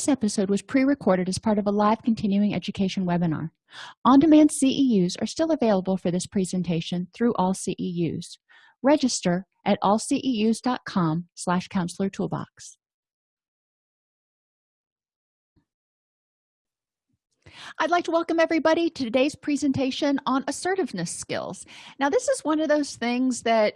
this episode was pre-recorded as part of a live continuing education webinar. On-demand ceus are still available for this presentation through all ceus register at allceus.com slash counselor toolbox. I'd like to welcome everybody to today's presentation on assertiveness skills. Now, this is one of those things that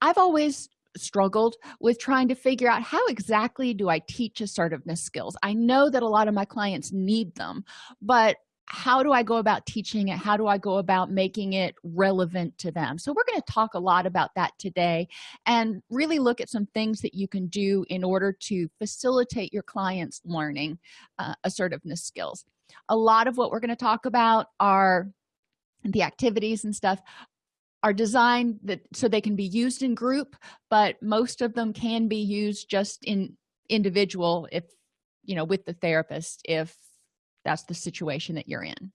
I've always struggled with trying to figure out how exactly do I teach assertiveness skills. I know that a lot of my clients need them, but how do I go about teaching it? How do I go about making it relevant to them? So, we're going to talk a lot about that today and really look at some things that you can do in order to facilitate your clients' learning uh, assertiveness skills. A lot of what we're going to talk about are the activities and stuff are designed that so they can be used in group but most of them can be used just in individual if you know with the therapist if that's the situation that you're in.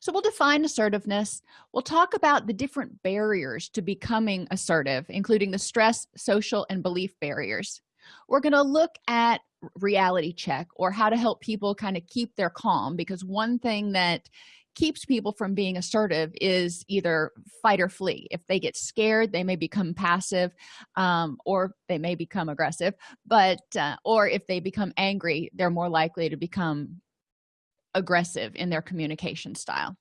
So we'll define assertiveness. We'll talk about the different barriers to becoming assertive including the stress social and belief barriers. We're going to look at reality check or how to help people kind of keep their calm because one thing that keeps people from being assertive is either fight or flee. If they get scared they may become passive um, or they may become aggressive but uh, or if they become angry they're more likely to become aggressive in their communication style.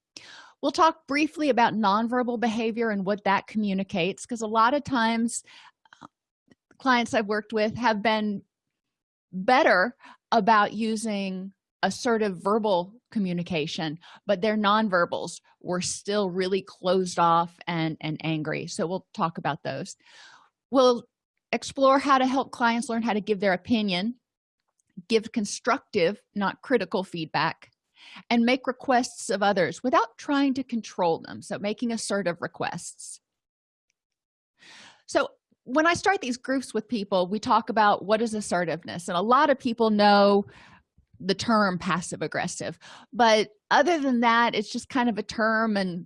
We'll talk briefly about nonverbal behavior and what that communicates because a lot of times uh, clients i've worked with have been better about using assertive verbal communication but their nonverbals. Were still really closed off and and angry. So we'll talk about those. We'll explore how to help clients learn how to give their opinion give constructive not critical feedback and make requests of others without trying to control them. So making assertive requests. So when i start these groups with people we talk about what is assertiveness and a lot of people know the term passive aggressive. But other than that it's just kind of a term and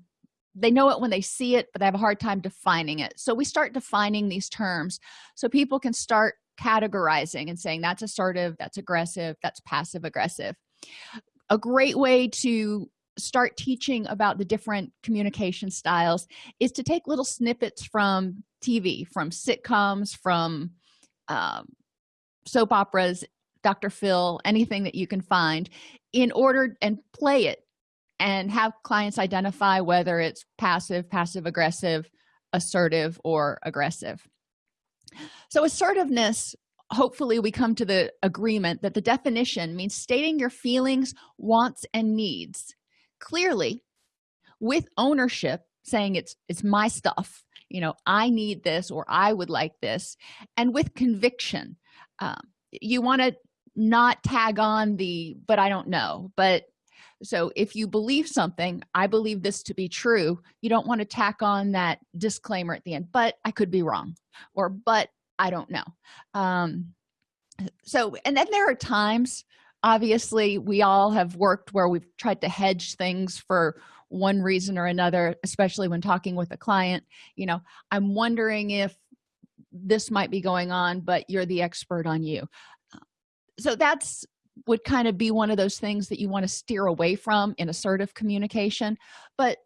they know it when they see it but they have a hard time defining it. So we start defining these terms so people can start categorizing and saying that's assertive that's aggressive that's passive aggressive. A great way to start teaching about the different communication styles is to take little snippets from tv from sitcoms from um, soap operas dr phil anything that you can find in order and play it and have clients identify whether it's passive passive aggressive assertive or aggressive. So assertiveness hopefully we come to the agreement that the definition means stating your feelings wants and needs clearly with ownership saying it's it's my stuff. You know i need this or i would like this and with conviction. Um, you want to not tag on the but i don't know. But so if you believe something i believe this to be true. You don't want to tack on that disclaimer at the end but i could be wrong or but i don't know. Um so and then there are times obviously we all have worked where we've tried to hedge things for one reason or another especially when talking with a client. You know i'm wondering if this might be going on but you're the expert on you so that's would kind of be one of those things that you want to steer away from in assertive communication but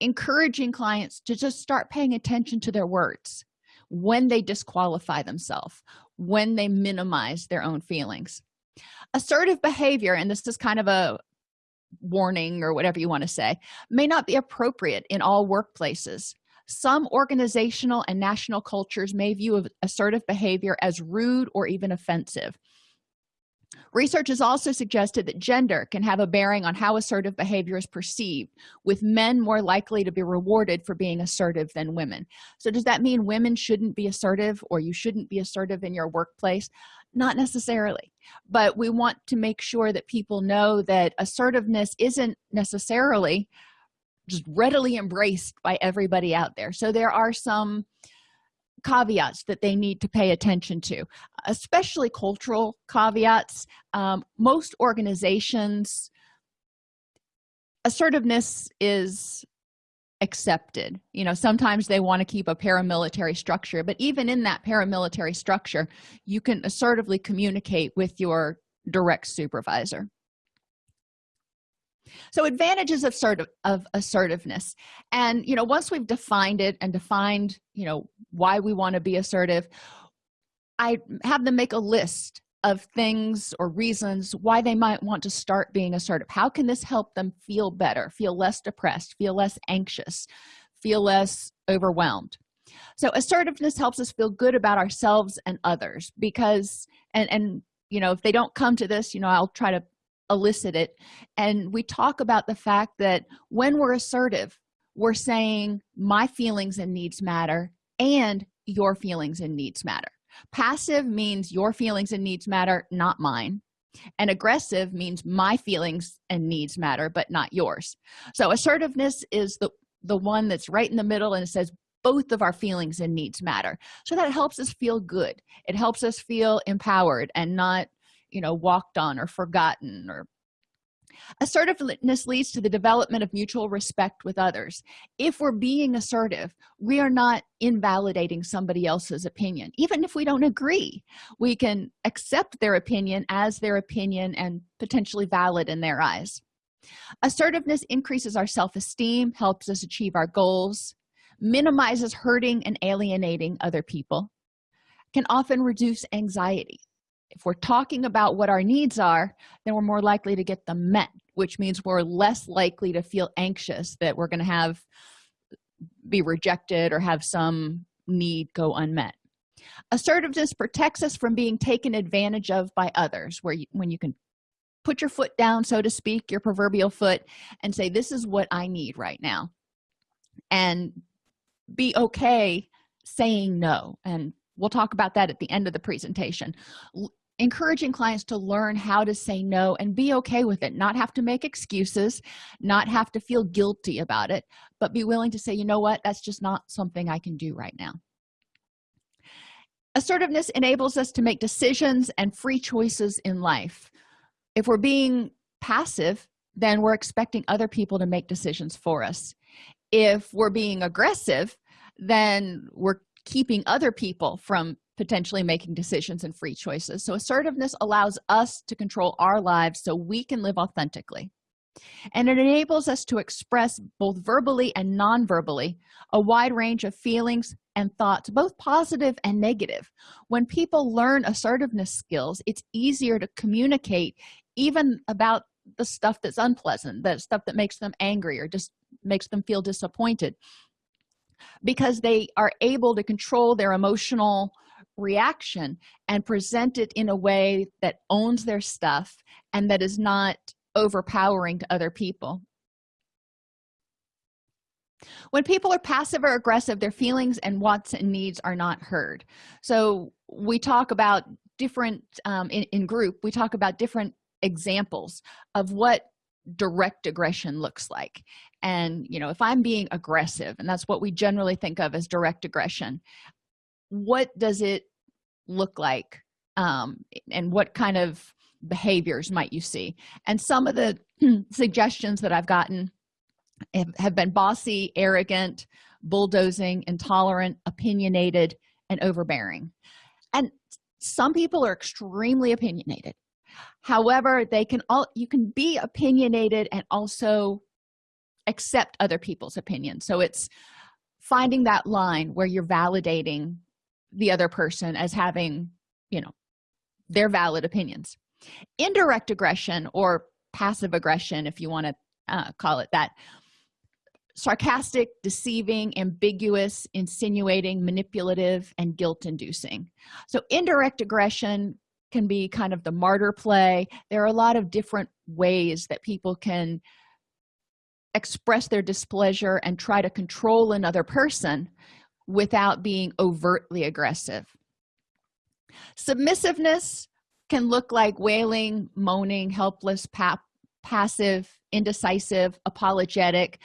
encouraging clients to just start paying attention to their words when they disqualify themselves when they minimize their own feelings. Assertive behavior and this is kind of a warning or whatever you want to say may not be appropriate in all workplaces. Some organizational and national cultures may view assertive behavior as rude or even offensive research has also suggested that gender can have a bearing on how assertive behavior is perceived with men more likely to be rewarded for being assertive than women. So does that mean women shouldn't be assertive or you shouldn't be assertive in your workplace? Not necessarily. But we want to make sure that people know that assertiveness isn't necessarily just readily embraced by everybody out there. So there are some caveats that they need to pay attention to especially cultural caveats. Um, most organizations assertiveness is accepted. You know sometimes they want to keep a paramilitary structure but even in that paramilitary structure you can assertively communicate with your direct supervisor so advantages of sort of, assertiveness. And you know once we've defined it and defined you know why we want to be assertive i have them make a list of things or reasons why they might want to start being assertive. How can this help them feel better feel less depressed feel less anxious feel less overwhelmed? So assertiveness helps us feel good about ourselves and others because and and you know if they don't come to this you know i'll try to elicit it. And we talk about the fact that when we're assertive we're saying my feelings and needs matter and your feelings and needs matter. Passive means your feelings and needs matter not mine. And aggressive means my feelings and needs matter but not yours. So assertiveness is the the one that's right in the middle and it says both of our feelings and needs matter. So that helps us feel good. It helps us feel empowered and not you know walked on or forgotten or assertiveness leads to the development of mutual respect with others. If we're being assertive we are not invalidating somebody else's opinion. Even if we don't agree we can accept their opinion as their opinion and potentially valid in their eyes. Assertiveness increases our self-esteem helps us achieve our goals minimizes hurting and alienating other people can often reduce anxiety if we're talking about what our needs are then we're more likely to get them met which means we're less likely to feel anxious that we're going to have be rejected or have some need go unmet. Assertiveness protects us from being taken advantage of by others where you, when you can put your foot down so to speak your proverbial foot and say this is what i need right now and be okay saying no and we'll talk about that at the end of the presentation encouraging clients to learn how to say no and be okay with it not have to make excuses not have to feel guilty about it but be willing to say you know what? That's just not something i can do right now. Assertiveness enables us to make decisions and free choices in life. If we're being passive then we're expecting other people to make decisions for us. If we're being aggressive then we're keeping other people from potentially making decisions and free choices. So assertiveness allows us to control our lives so we can live authentically. And it enables us to express both verbally and non-verbally a wide range of feelings and thoughts both positive and negative. When people learn assertiveness skills it's easier to communicate even about the stuff that's unpleasant the stuff that makes them angry or just makes them feel disappointed because they are able to control their emotional reaction and present it in a way that owns their stuff and that is not overpowering to other people. When people are passive or aggressive their feelings and wants and needs are not heard. So we talk about different um, in, in group we talk about different examples of what direct aggression looks like. And you know if i'm being aggressive and that's what we generally think of as direct aggression what does it look like um, and what kind of behaviors might you see? And some of the suggestions that i've gotten have been bossy arrogant bulldozing intolerant opinionated and overbearing. And some people are extremely opinionated. However they can all you can be opinionated and also accept other people's opinions. So it's finding that line where you're validating the other person as having you know their valid opinions. Indirect aggression or passive aggression if you want to uh, call it that. Sarcastic deceiving ambiguous insinuating manipulative and guilt inducing so indirect aggression can be kind of the martyr play. There are a lot of different ways that people can express their displeasure and try to control another person without being overtly aggressive. Submissiveness can look like wailing moaning helpless pa passive indecisive apologetic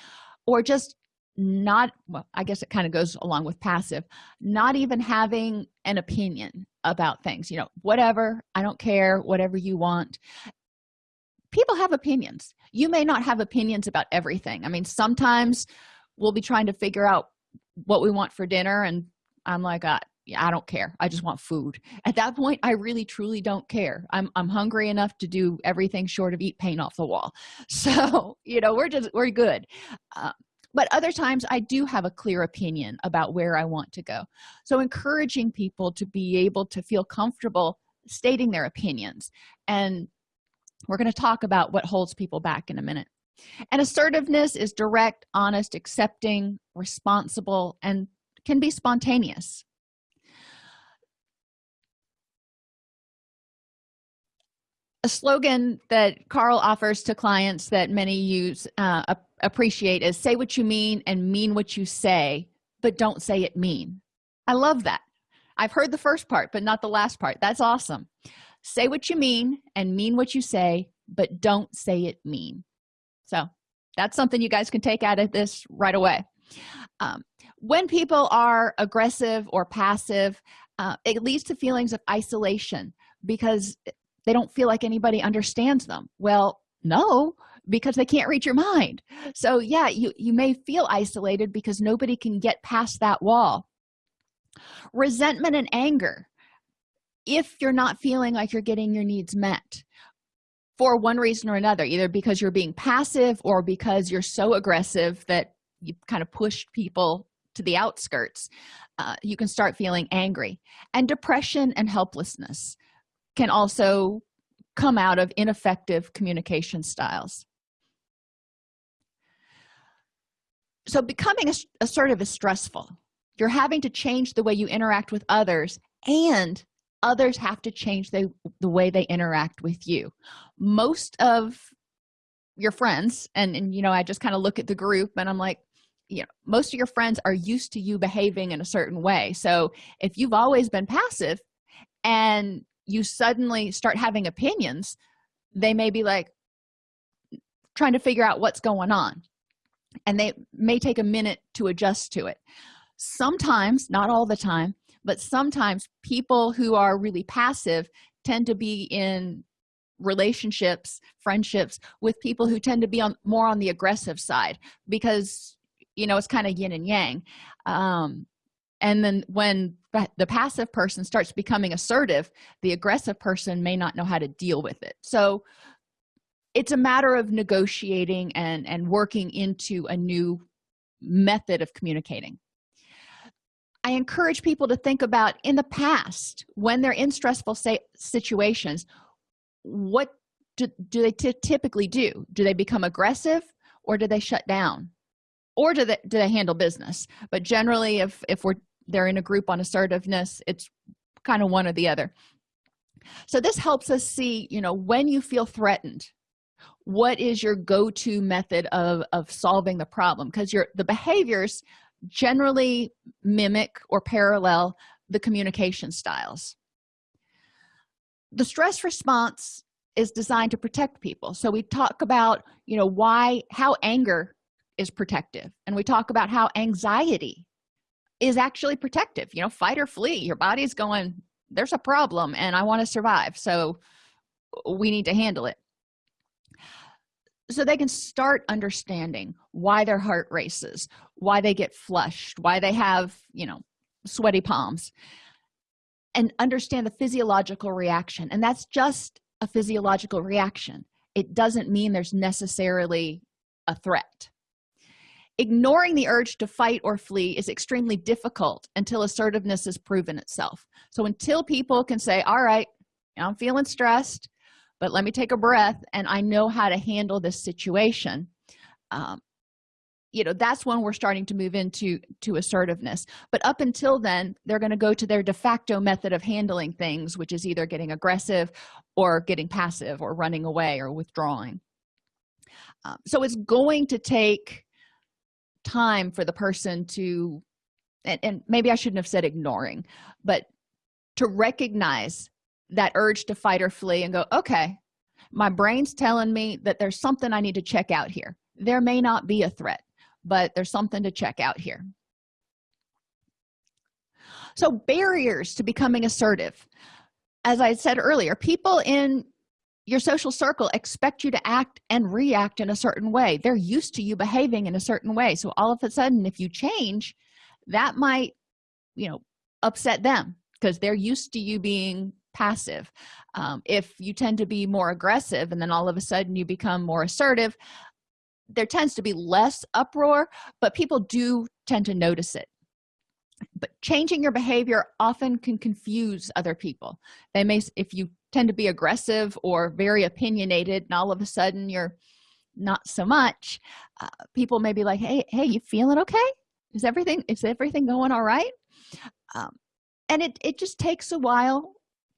or just not well i guess it kind of goes along with passive not even having an opinion about things you know whatever i don't care whatever you want. People have opinions. You may not have opinions about everything. I mean sometimes we'll be trying to figure out what we want for dinner and i'm like uh, yeah, i don't care. I just want food. At that point i really truly don't care. I'm i'm hungry enough to do everything short of eat paint off the wall. So you know we're just we're good. Uh, but other times i do have a clear opinion about where i want to go. So encouraging people to be able to feel comfortable stating their opinions. And we're going to talk about what holds people back in a minute and assertiveness is direct honest accepting responsible and can be spontaneous. A slogan that carl offers to clients that many use uh, appreciate is say what you mean and mean what you say but don't say it mean. I love that. I've heard the first part but not the last part. That's awesome. Say what you mean and mean what you say but don't say it mean so that's something you guys can take out of this right away. Um, when people are aggressive or passive uh, it leads to feelings of isolation because they don't feel like anybody understands them. Well no because they can't read your mind. So yeah you you may feel isolated because nobody can get past that wall. Resentment and anger. If you're not feeling like you're getting your needs met for one reason or another either because you're being passive or because you're so aggressive that you kind of push people to the outskirts uh, you can start feeling angry. And depression and helplessness can also come out of ineffective communication styles. So becoming assertive is stressful. You're having to change the way you interact with others and others have to change the, the way they interact with you. Most of your friends and, and you know i just kind of look at the group and i'm like you know most of your friends are used to you behaving in a certain way. So if you've always been passive and you suddenly start having opinions they may be like trying to figure out what's going on and they may take a minute to adjust to it. Sometimes not all the time but sometimes people who are really passive tend to be in relationships friendships with people who tend to be on more on the aggressive side because you know it's kind of yin and yang. Um and then when the passive person starts becoming assertive the aggressive person may not know how to deal with it. So it's a matter of negotiating and and working into a new method of communicating i encourage people to think about in the past when they're in stressful situations what do, do they typically do? Do they become aggressive or do they shut down? Or do they do they handle business? But generally if if we're they're in a group on assertiveness it's kind of one or the other. So this helps us see you know when you feel threatened what is your go-to method of of solving the problem? Because your the behaviors generally mimic or parallel the communication styles. The stress response is designed to protect people. So we talk about you know why how anger is protective and we talk about how anxiety is actually protective. You know fight or flee your body's going there's a problem and i want to survive so we need to handle it so they can start understanding why their heart races why they get flushed why they have you know sweaty palms and understand the physiological reaction. And that's just a physiological reaction. It doesn't mean there's necessarily a threat. Ignoring the urge to fight or flee is extremely difficult until assertiveness has proven itself. So until people can say all right i'm feeling stressed but let me take a breath and i know how to handle this situation. Um, you know that's when we're starting to move into to assertiveness. But up until then they're going to go to their de facto method of handling things which is either getting aggressive or getting passive or running away or withdrawing. Um, so it's going to take time for the person to and, and maybe i shouldn't have said ignoring but to recognize that urge to fight or flee and go okay my brain's telling me that there's something i need to check out here. There may not be a threat but there's something to check out here. So barriers to becoming assertive. As i said earlier people in your social circle expect you to act and react in a certain way. They're used to you behaving in a certain way. So all of a sudden if you change that might you know upset them because they're used to you being passive. Um, if you tend to be more aggressive and then all of a sudden you become more assertive there tends to be less uproar but people do tend to notice it. But changing your behavior often can confuse other people. They may if you tend to be aggressive or very opinionated and all of a sudden you're not so much uh, people may be like hey hey you feeling okay? Is everything is everything going all right? Um, and it it just takes a while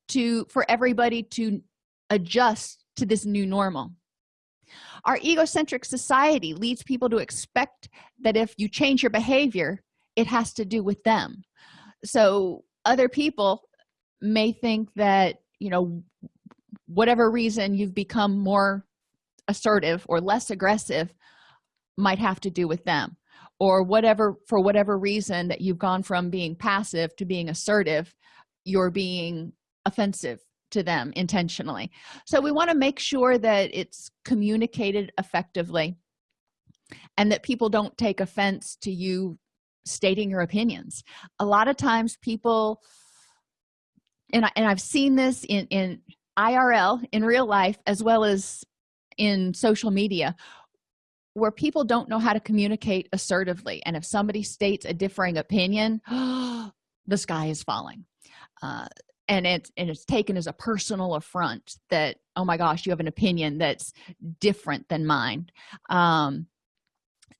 to for everybody to adjust to this new normal. Our egocentric society leads people to expect that if you change your behavior it has to do with them. So other people may think that you know whatever reason you've become more assertive or less aggressive might have to do with them. Or whatever for whatever reason that you've gone from being passive to being assertive you're being offensive to them intentionally. So we want to make sure that it's communicated effectively and that people don't take offense to you stating your opinions. A lot of times people and, I, and i've seen this in in irl in real life as well as in social media where people don't know how to communicate assertively. And if somebody states a differing opinion the sky is falling. Uh, and it's and it's taken as a personal affront that oh my gosh you have an opinion that's different than mine. Um,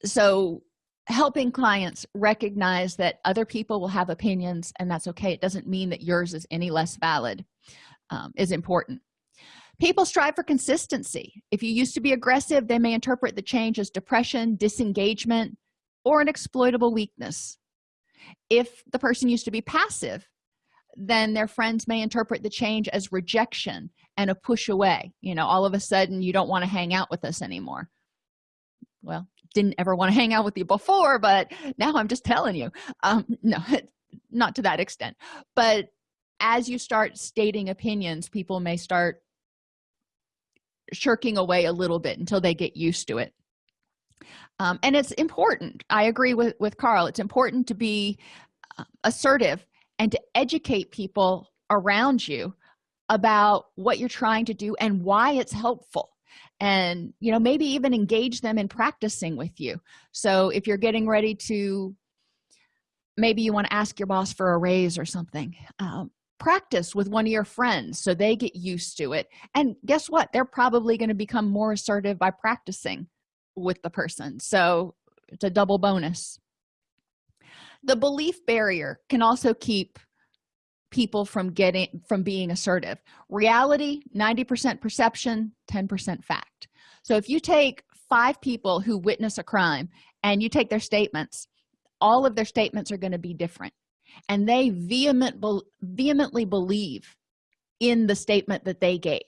so helping clients recognize that other people will have opinions and that's okay. It doesn't mean that yours is any less valid um, is important. People strive for consistency. If you used to be aggressive they may interpret the change as depression disengagement or an exploitable weakness. If the person used to be passive then their friends may interpret the change as rejection and a push away. You know all of a sudden you don't want to hang out with us anymore. Well didn't ever want to hang out with you before but now i'm just telling you. Um no not to that extent. But as you start stating opinions people may start shirking away a little bit until they get used to it. Um, and it's important. I agree with with carl. It's important to be uh, assertive and to educate people around you about what you're trying to do and why it's helpful. And you know maybe even engage them in practicing with you. So if you're getting ready to maybe you want to ask your boss for a raise or something um, practice with one of your friends so they get used to it. And guess what? They're probably going to become more assertive by practicing with the person. So it's a double bonus the belief barrier can also keep people from getting from being assertive. Reality 90 percent perception 10 percent fact. So if you take five people who witness a crime and you take their statements all of their statements are going to be different. And they vehement vehemently believe in the statement that they gave.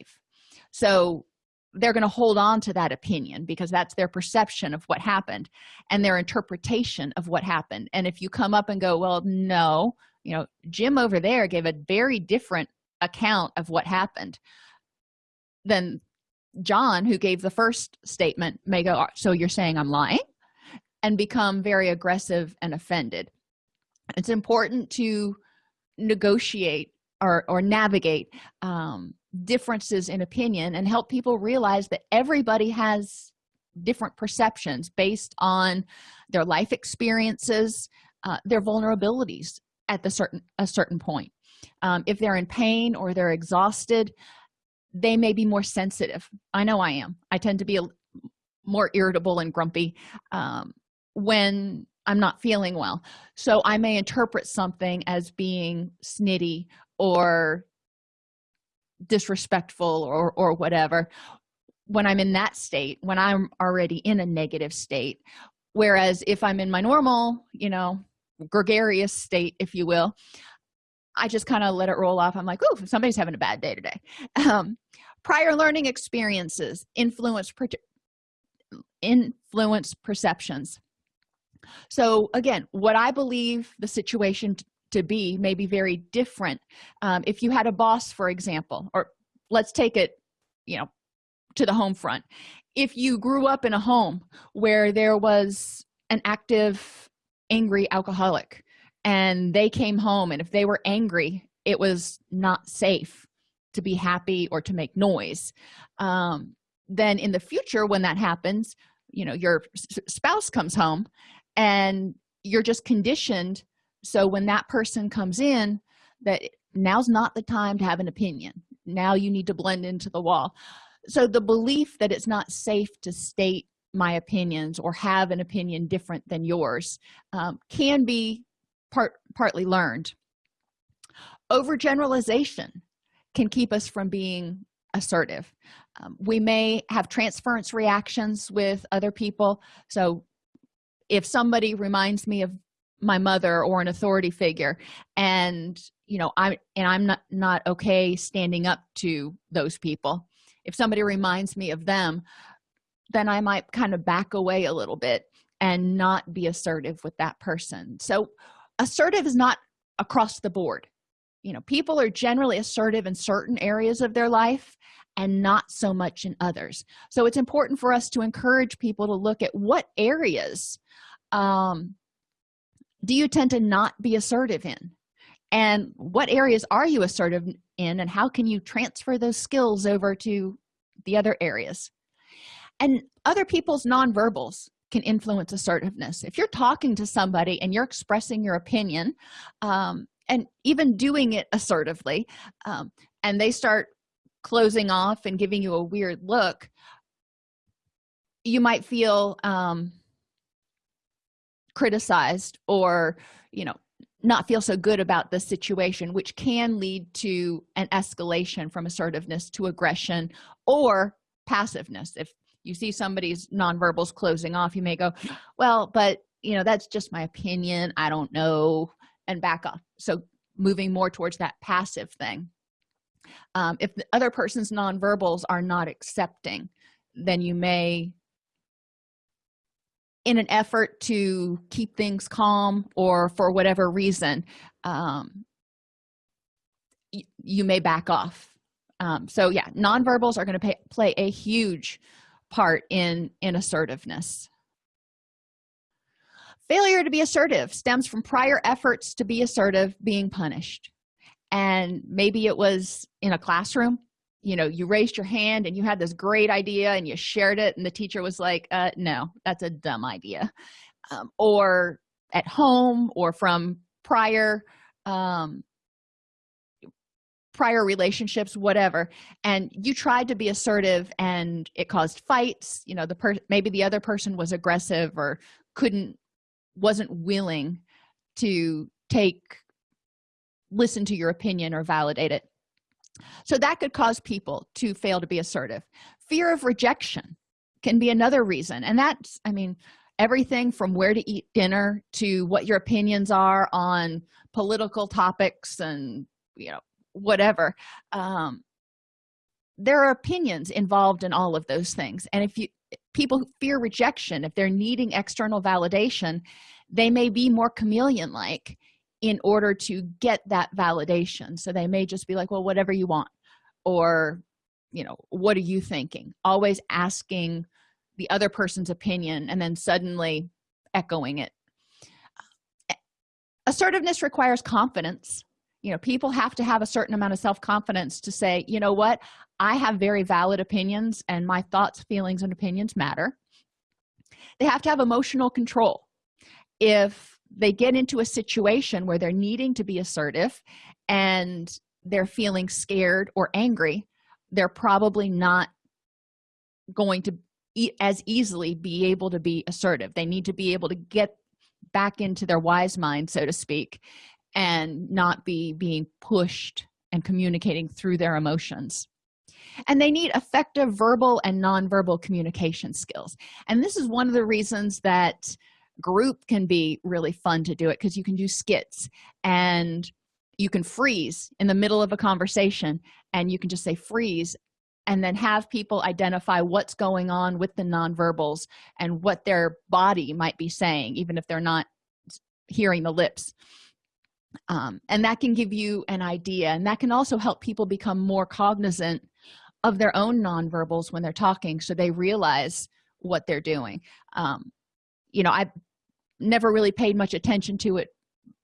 So they're going to hold on to that opinion because that's their perception of what happened and their interpretation of what happened. And if you come up and go well no you know jim over there gave a very different account of what happened then john who gave the first statement may go so you're saying i'm lying? and become very aggressive and offended. It's important to negotiate or, or navigate um, differences in opinion and help people realize that everybody has different perceptions based on their life experiences uh, their vulnerabilities at the certain a certain point. Um, if they're in pain or they're exhausted they may be more sensitive. I know i am. I tend to be a, more irritable and grumpy um, when i'm not feeling well. So i may interpret something as being snitty or disrespectful or or whatever when i'm in that state when i'm already in a negative state. Whereas if i'm in my normal you know gregarious state if you will i just kind of let it roll off. I'm like oh somebody's having a bad day today. Um, prior learning experiences influence per influence perceptions. So again what i believe the situation to be may be very different. Um, if you had a boss for example or let's take it you know to the home front. If you grew up in a home where there was an active angry alcoholic and they came home and if they were angry it was not safe to be happy or to make noise. Um, then in the future when that happens you know your spouse comes home and you're just conditioned so when that person comes in that now's not the time to have an opinion. Now you need to blend into the wall so the belief that it's not safe to state my opinions or have an opinion different than yours um, can be part partly learned. Overgeneralization can keep us from being assertive. Um, we may have transference reactions with other people. So if somebody reminds me of my mother or an authority figure. And you know i'm and i'm not not okay standing up to those people. If somebody reminds me of them then i might kind of back away a little bit and not be assertive with that person. So assertive is not across the board. You know people are generally assertive in certain areas of their life and not so much in others. So it's important for us to encourage people to look at what areas um, do you tend to not be assertive in? And what areas are you assertive in and how can you transfer those skills over to the other areas? And other people's nonverbals can influence assertiveness. If you're talking to somebody and you're expressing your opinion um, and even doing it assertively um, and they start closing off and giving you a weird look you might feel um, criticized or you know not feel so good about the situation which can lead to an escalation from assertiveness to aggression or passiveness. If you see somebody's nonverbals closing off you may go well but you know that's just my opinion. I don't know and back off. So moving more towards that passive thing. Um, if the other person's nonverbals are not accepting then you may in an effort to keep things calm or for whatever reason um, you may back off. Um, so yeah nonverbals are going to play a huge part in in assertiveness. Failure to be assertive stems from prior efforts to be assertive being punished. And maybe it was in a classroom you know you raised your hand and you had this great idea and you shared it and the teacher was like uh, no that's a dumb idea. Um, or at home or from prior um, prior relationships whatever and you tried to be assertive and it caused fights you know the person maybe the other person was aggressive or couldn't wasn't willing to take listen to your opinion or validate it so that could cause people to fail to be assertive. Fear of rejection can be another reason and that's i mean everything from where to eat dinner to what your opinions are on political topics and you know whatever. Um, there are opinions involved in all of those things and if you people fear rejection if they're needing external validation they may be more chameleon like in order to get that validation. So they may just be like well whatever you want or you know what are you thinking? Always asking the other person's opinion and then suddenly echoing it. Assertiveness requires confidence. You know people have to have a certain amount of self-confidence to say you know what? I have very valid opinions and my thoughts feelings and opinions matter. They have to have emotional control. If they get into a situation where they're needing to be assertive and they're feeling scared or angry they're probably not going to e as easily be able to be assertive. They need to be able to get back into their wise mind so to speak and not be being pushed and communicating through their emotions. And they need effective verbal and nonverbal communication skills. And this is one of the reasons that group can be really fun to do it because you can do skits and you can freeze in the middle of a conversation and you can just say freeze and then have people identify what's going on with the nonverbals and what their body might be saying even if they're not hearing the lips. Um, and that can give you an idea and that can also help people become more cognizant of their own nonverbals when they're talking so they realize what they're doing. Um, you know i never really paid much attention to it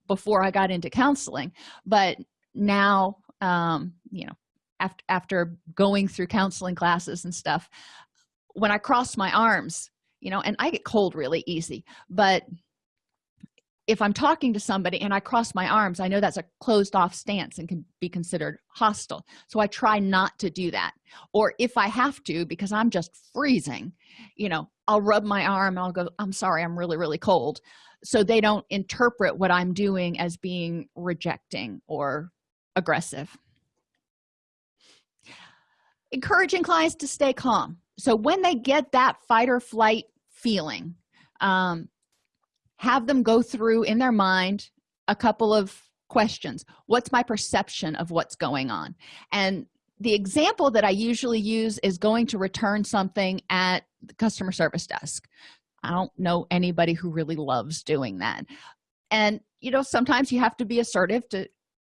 before i got into counseling. But now um you know after after going through counseling classes and stuff when i cross my arms you know and i get cold really easy but if i'm talking to somebody and i cross my arms i know that's a closed off stance and can be considered hostile. So i try not to do that. Or if i have to because i'm just freezing you know i'll rub my arm and i'll go i'm sorry i'm really really cold. So they don't interpret what i'm doing as being rejecting or aggressive. Encouraging clients to stay calm. So when they get that fight or flight feeling um, have them go through in their mind a couple of questions. What's my perception of what's going on? And the example that i usually use is going to return something at the customer service desk. I don't know anybody who really loves doing that. And you know sometimes you have to be assertive to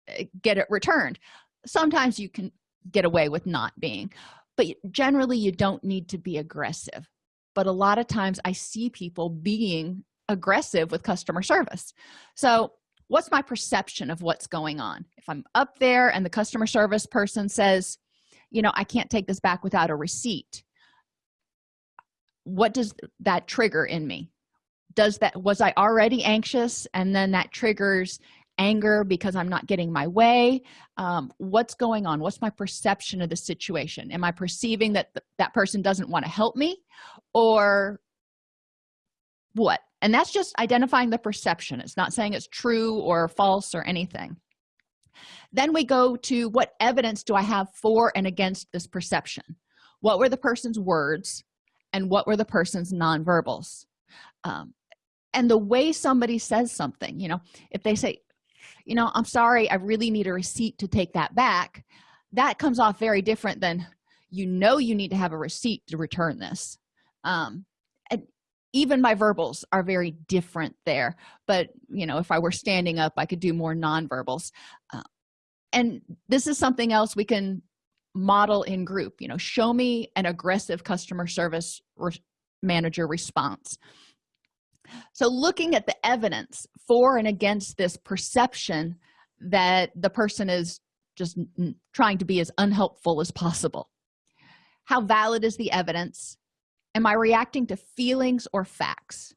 uh, get it returned. Sometimes you can get away with not being. But generally you don't need to be aggressive. But a lot of times i see people being aggressive with customer service. So what's my perception of what's going on? If i'm up there and the customer service person says you know i can't take this back without a receipt what does that trigger in me? Does that was i already anxious and then that triggers anger because i'm not getting my way? Um, what's going on? What's my perception of the situation? Am i perceiving that th that person doesn't want to help me? Or what? And that's just identifying the perception. It's not saying it's true or false or anything. Then we go to what evidence do i have for and against this perception? What were the person's words and what were the person's nonverbals? Um, and the way somebody says something you know if they say you know i'm sorry i really need a receipt to take that back that comes off very different than you know you need to have a receipt to return this. Um, even my verbals are very different there but you know if i were standing up i could do more non-verbals. Uh, and this is something else we can model in group you know show me an aggressive customer service re manager response. So looking at the evidence for and against this perception that the person is just trying to be as unhelpful as possible. How valid is the evidence am i reacting to feelings or facts?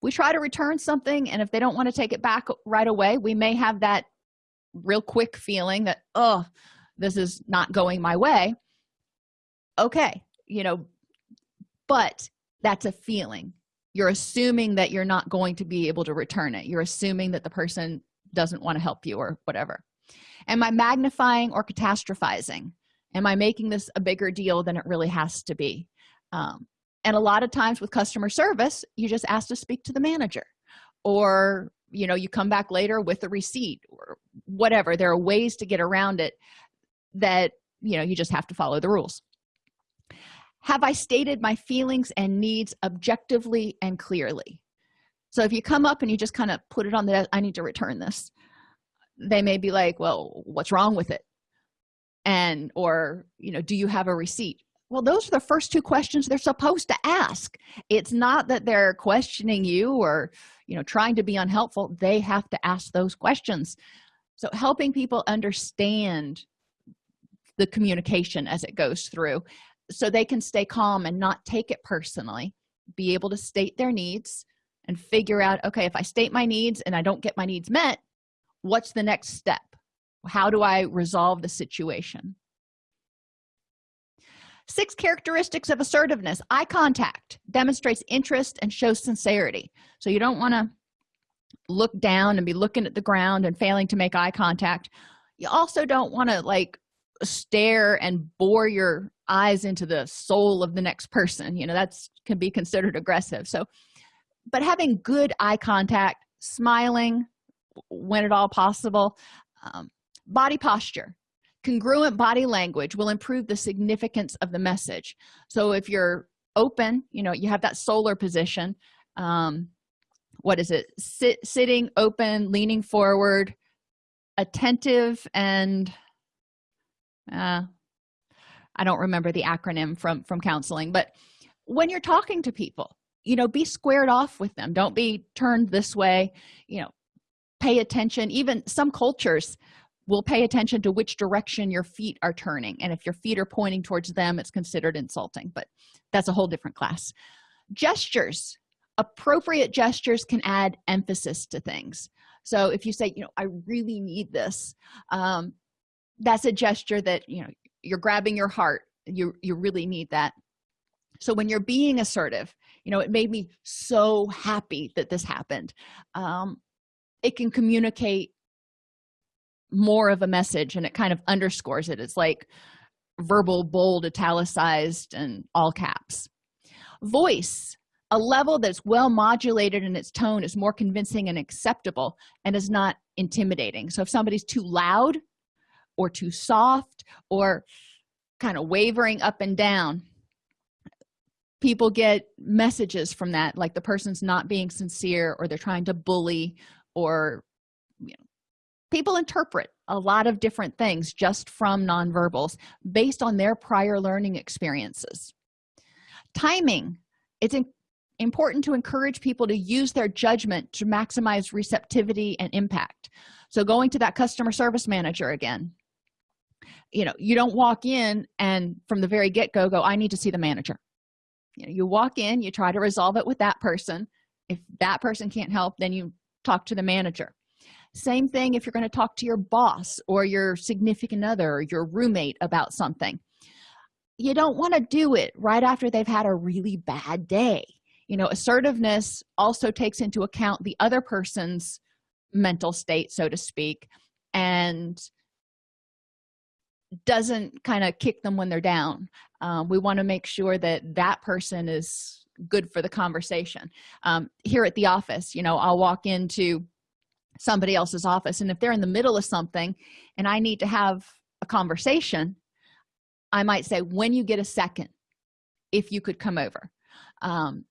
We try to return something and if they don't want to take it back right away we may have that real quick feeling that oh this is not going my way. Okay you know but that's a feeling. You're assuming that you're not going to be able to return it. You're assuming that the person doesn't want to help you or whatever. Am i magnifying or catastrophizing? Am i making this a bigger deal than it really has to be um, and a lot of times with customer service you just ask to speak to the manager or you know you come back later with a receipt or whatever. There are ways to get around it that you know you just have to follow the rules. Have i stated my feelings and needs objectively and clearly? So if you come up and you just kind of put it on the i need to return this they may be like well what's wrong with it? And or you know do you have a receipt well those are the first two questions they're supposed to ask. It's not that they're questioning you or you know trying to be unhelpful. They have to ask those questions. So helping people understand the communication as it goes through so they can stay calm and not take it personally be able to state their needs and figure out okay if i state my needs and i don't get my needs met what's the next step? How do i resolve the situation six characteristics of assertiveness. Eye contact demonstrates interest and shows sincerity. So you don't want to look down and be looking at the ground and failing to make eye contact. You also don't want to like stare and bore your eyes into the soul of the next person. You know that's can be considered aggressive. So but having good eye contact smiling when at all possible um, body posture congruent body language will improve the significance of the message. So if you're open you know you have that SOLER position um what is it? Sit sitting open leaning forward attentive and uh i don't remember the acronym from from counseling but when you're talking to people you know be squared off with them. Don't be turned this way. You know pay attention. Even some cultures will pay attention to which direction your feet are turning. And if your feet are pointing towards them it's considered insulting but that's a whole different class. Gestures appropriate gestures can add emphasis to things. So if you say you know i really need this um, that's a gesture that you know you're grabbing your heart you you really need that. So when you're being assertive you know it made me so happy that this happened. Um, it can communicate more of a message and it kind of underscores it. It's like verbal bold italicized and all caps. Voice a level that's well modulated in its tone is more convincing and acceptable and is not intimidating. So if somebody's too loud or too soft or kind of wavering up and down people get messages from that like the person's not being sincere or they're trying to bully or you know people interpret a lot of different things just from nonverbals based on their prior learning experiences. Timing it's important to encourage people to use their judgment to maximize receptivity and impact. So going to that customer service manager again. You know you don't walk in and from the very get-go go i need to see the manager. You know you walk in you try to resolve it with that person. If that person can't help then you talk to the manager same thing if you're going to talk to your boss or your significant other or your roommate about something. You don't want to do it right after they've had a really bad day. You know assertiveness also takes into account the other person's mental state so to speak and doesn't kind of kick them when they're down. Um, we want to make sure that that person is good for the conversation. Um, here at the office you know i'll walk into somebody else's office. And if they're in the middle of something and i need to have a conversation i might say when you get a second if you could come over um,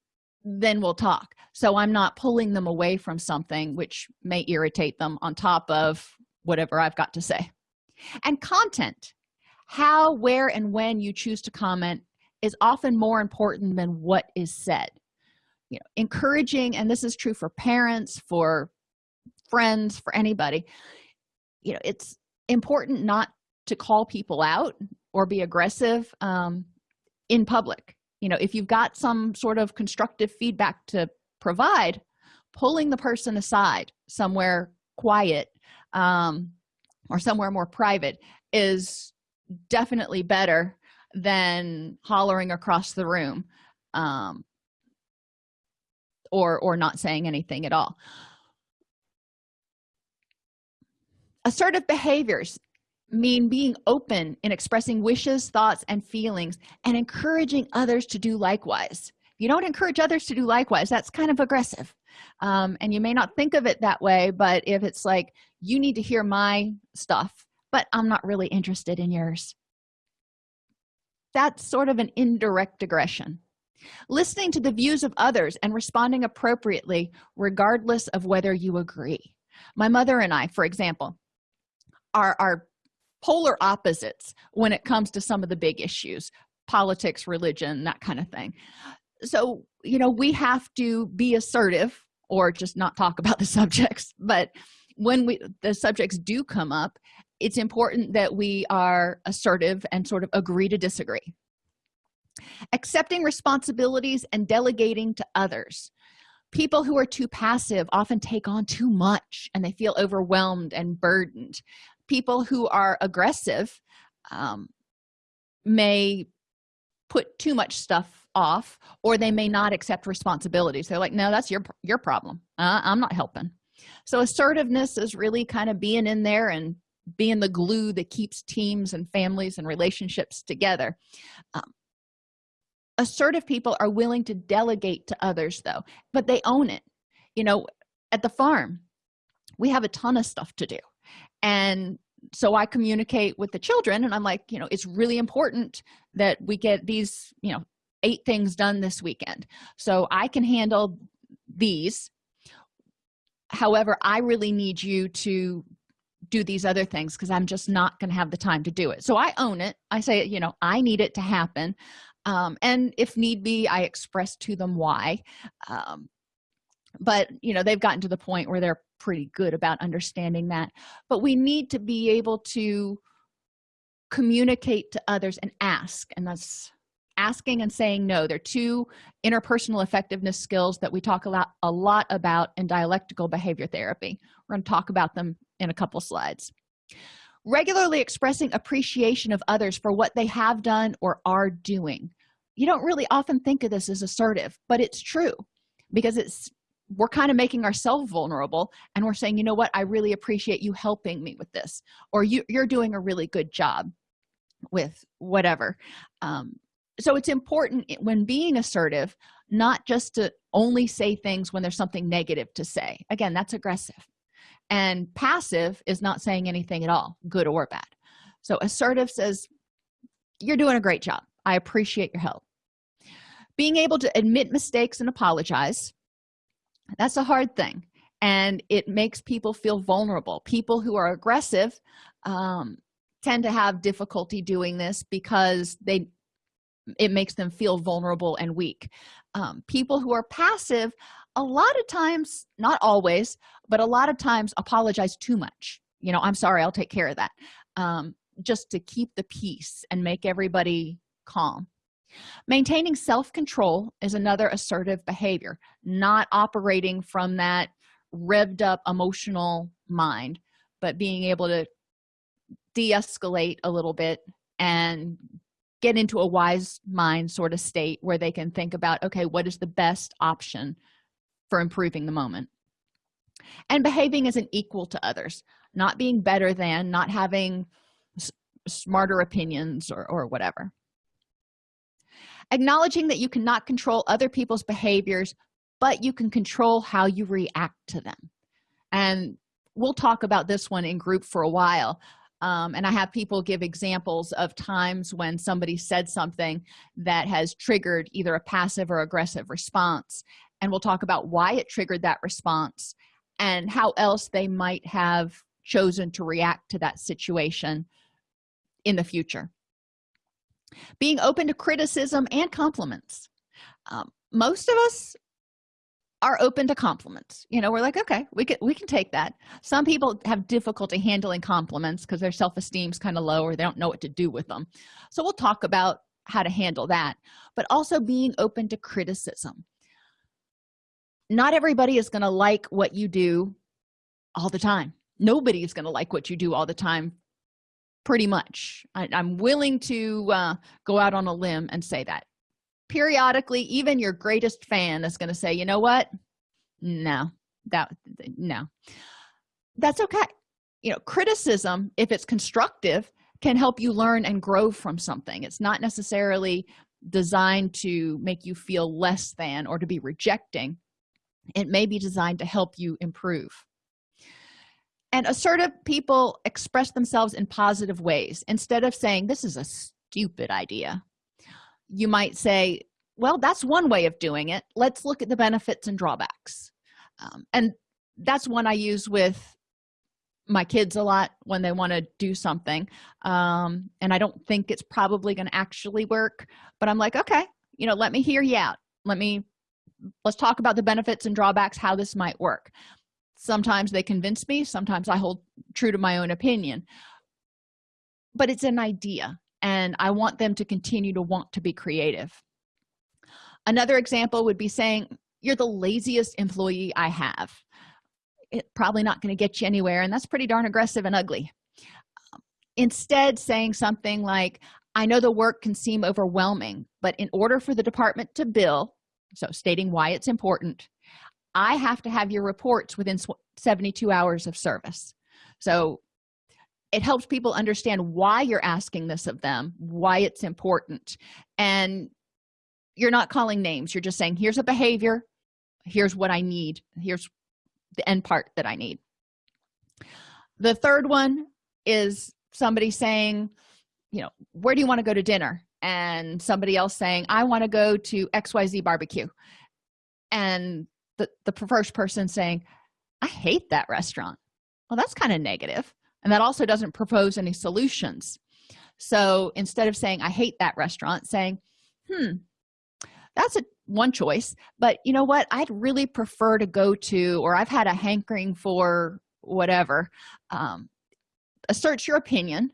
then we'll talk. So i'm not pulling them away from something which may irritate them on top of whatever i've got to say. And content how where and when you choose to comment is often more important than what is said. You know encouraging and this is true for parents for friends for anybody. You know it's important not to call people out or be aggressive um, in public. You know if you've got some sort of constructive feedback to provide pulling the person aside somewhere quiet um, or somewhere more private is definitely better than hollering across the room um, or or not saying anything at all assertive behaviors mean being open in expressing wishes thoughts and feelings and encouraging others to do likewise. You don't encourage others to do likewise that's kind of aggressive. Um, and you may not think of it that way but if it's like you need to hear my stuff but i'm not really interested in yours. That's sort of an indirect aggression. Listening to the views of others and responding appropriately regardless of whether you agree. My mother and i for example are are polar opposites when it comes to some of the big issues politics religion that kind of thing. So you know we have to be assertive or just not talk about the subjects. But when we the subjects do come up it's important that we are assertive and sort of agree to disagree. Accepting responsibilities and delegating to others. People who are too passive often take on too much and they feel overwhelmed and burdened people who are aggressive um, may put too much stuff off or they may not accept responsibilities they're like no that's your your problem. Uh, i'm not helping. So assertiveness is really kind of being in there and being the glue that keeps teams and families and relationships together. Um, assertive people are willing to delegate to others though but they own it. You know at the farm we have a ton of stuff to do and so i communicate with the children and i'm like you know it's really important that we get these you know eight things done this weekend. So i can handle these. However i really need you to do these other things because i'm just not going to have the time to do it. So i own it. I say you know i need it to happen. Um, and if need be i express to them why. Um, but you know they've gotten to the point where they're pretty good about understanding that. But we need to be able to communicate to others and ask and that's asking and saying no. They're two interpersonal effectiveness skills that we talk a lot a lot about in dialectical behavior therapy. We're going to talk about them in a couple slides. Regularly expressing appreciation of others for what they have done or are doing. You don't really often think of this as assertive but it's true because it's we're kind of making ourselves vulnerable and we're saying you know what? I really appreciate you helping me with this or you, you're doing a really good job with whatever. Um, so it's important when being assertive not just to only say things when there's something negative to say. Again that's aggressive. And passive is not saying anything at all good or bad. So assertive says you're doing a great job. I appreciate your help. Being able to admit mistakes and apologize that's a hard thing and it makes people feel vulnerable. People who are aggressive um, tend to have difficulty doing this because they it makes them feel vulnerable and weak. Um, people who are passive a lot of times not always but a lot of times apologize too much. You know i'm sorry i'll take care of that. Um, just to keep the peace and make everybody calm maintaining self-control is another assertive behavior not operating from that revved up emotional mind but being able to de-escalate a little bit and get into a wise mind sort of state where they can think about okay what is the best option for improving the moment? And behaving as an equal to others not being better than not having smarter opinions or, or whatever acknowledging that you cannot control other people's behaviors but you can control how you react to them. And we'll talk about this one in group for a while. Um, and i have people give examples of times when somebody said something that has triggered either a passive or aggressive response. And we'll talk about why it triggered that response and how else they might have chosen to react to that situation in the future being open to criticism and compliments. Um, most of us are open to compliments. You know we're like okay we can we can take that. Some people have difficulty handling compliments because their self-esteem is kind of low or they don't know what to do with them so we'll talk about how to handle that. But also being open to criticism. Not everybody is going to like what you do all the time. Nobody is going to like what you do all the time pretty much. I, am willing to uh, go out on a limb and say that. Periodically even your greatest fan is going to say you know what? No. That no. That's okay. You know criticism if it's constructive can help you learn and grow from something. It's not necessarily designed to make you feel less than or to be rejecting. It may be designed to help you improve and assertive people express themselves in positive ways instead of saying this is a stupid idea. You might say well that's one way of doing it. Let's look at the benefits and drawbacks. Um, and that's one i use with my kids a lot when they want to do something um, and i don't think it's probably going to actually work but i'm like okay you know let me hear you out. Let me let's talk about the benefits and drawbacks how this might work sometimes they convince me sometimes i hold true to my own opinion. But it's an idea and i want them to continue to want to be creative. Another example would be saying you're the laziest employee i have. It's probably not going to get you anywhere and that's pretty darn aggressive and ugly. Instead saying something like i know the work can seem overwhelming but in order for the department to bill so stating why it's important i have to have your reports within 72 hours of service. So it helps people understand why you're asking this of them why it's important and you're not calling names. You're just saying here's a behavior. Here's what i need. Here's the end part that i need. The third one is somebody saying you know where do you want to go to dinner? And somebody else saying i want to go to xyz barbecue. And the the first person saying i hate that restaurant. Well that's kind of negative and that also doesn't propose any solutions. So instead of saying i hate that restaurant saying hmm that's a one choice but you know what? I'd really prefer to go to or i've had a hankering for whatever um, assert your opinion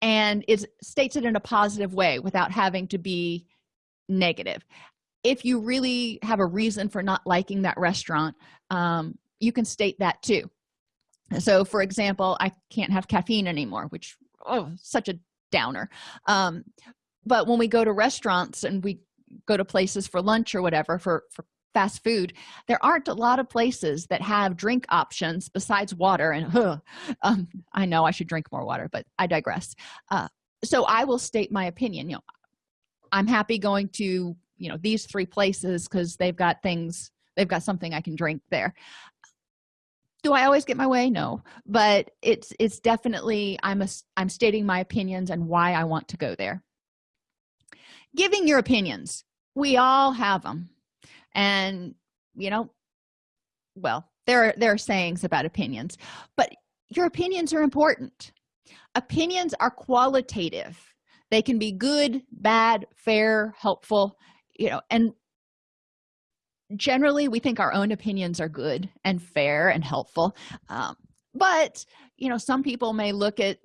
and it states it in a positive way without having to be negative if you really have a reason for not liking that restaurant um, you can state that too. So for example i can't have caffeine anymore which oh such a downer. Um, but when we go to restaurants and we go to places for lunch or whatever for for fast food there aren't a lot of places that have drink options besides water and um, i know i should drink more water but i digress. Uh, so i will state my opinion. You know i'm happy going to you know these three places because they've got things they've got something i can drink there. Do i always get my way? No but it's it's definitely i'm a i'm stating my opinions and why i want to go there. Giving your opinions. We all have them and you know well there are there are sayings about opinions but your opinions are important. Opinions are qualitative. They can be good bad fair helpful you know and generally we think our own opinions are good and fair and helpful. Um, but you know some people may look at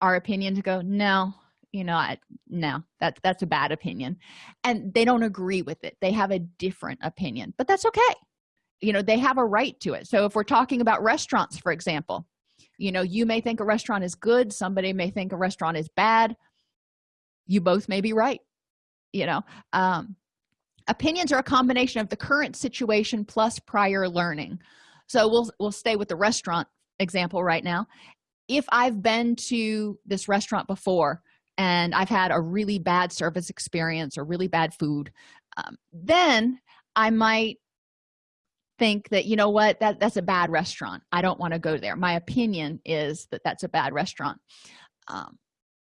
our opinion to go no you know I, no that that's a bad opinion. And they don't agree with it. They have a different opinion but that's okay. You know they have a right to it. So if we're talking about restaurants for example you know you may think a restaurant is good somebody may think a restaurant is bad. You both may be right you know? Um opinions are a combination of the current situation plus prior learning. So we'll we'll stay with the restaurant example right now. If i've been to this restaurant before and i've had a really bad service experience or really bad food um, then i might think that you know what that that's a bad restaurant. I don't want to go there. My opinion is that that's a bad restaurant. Um,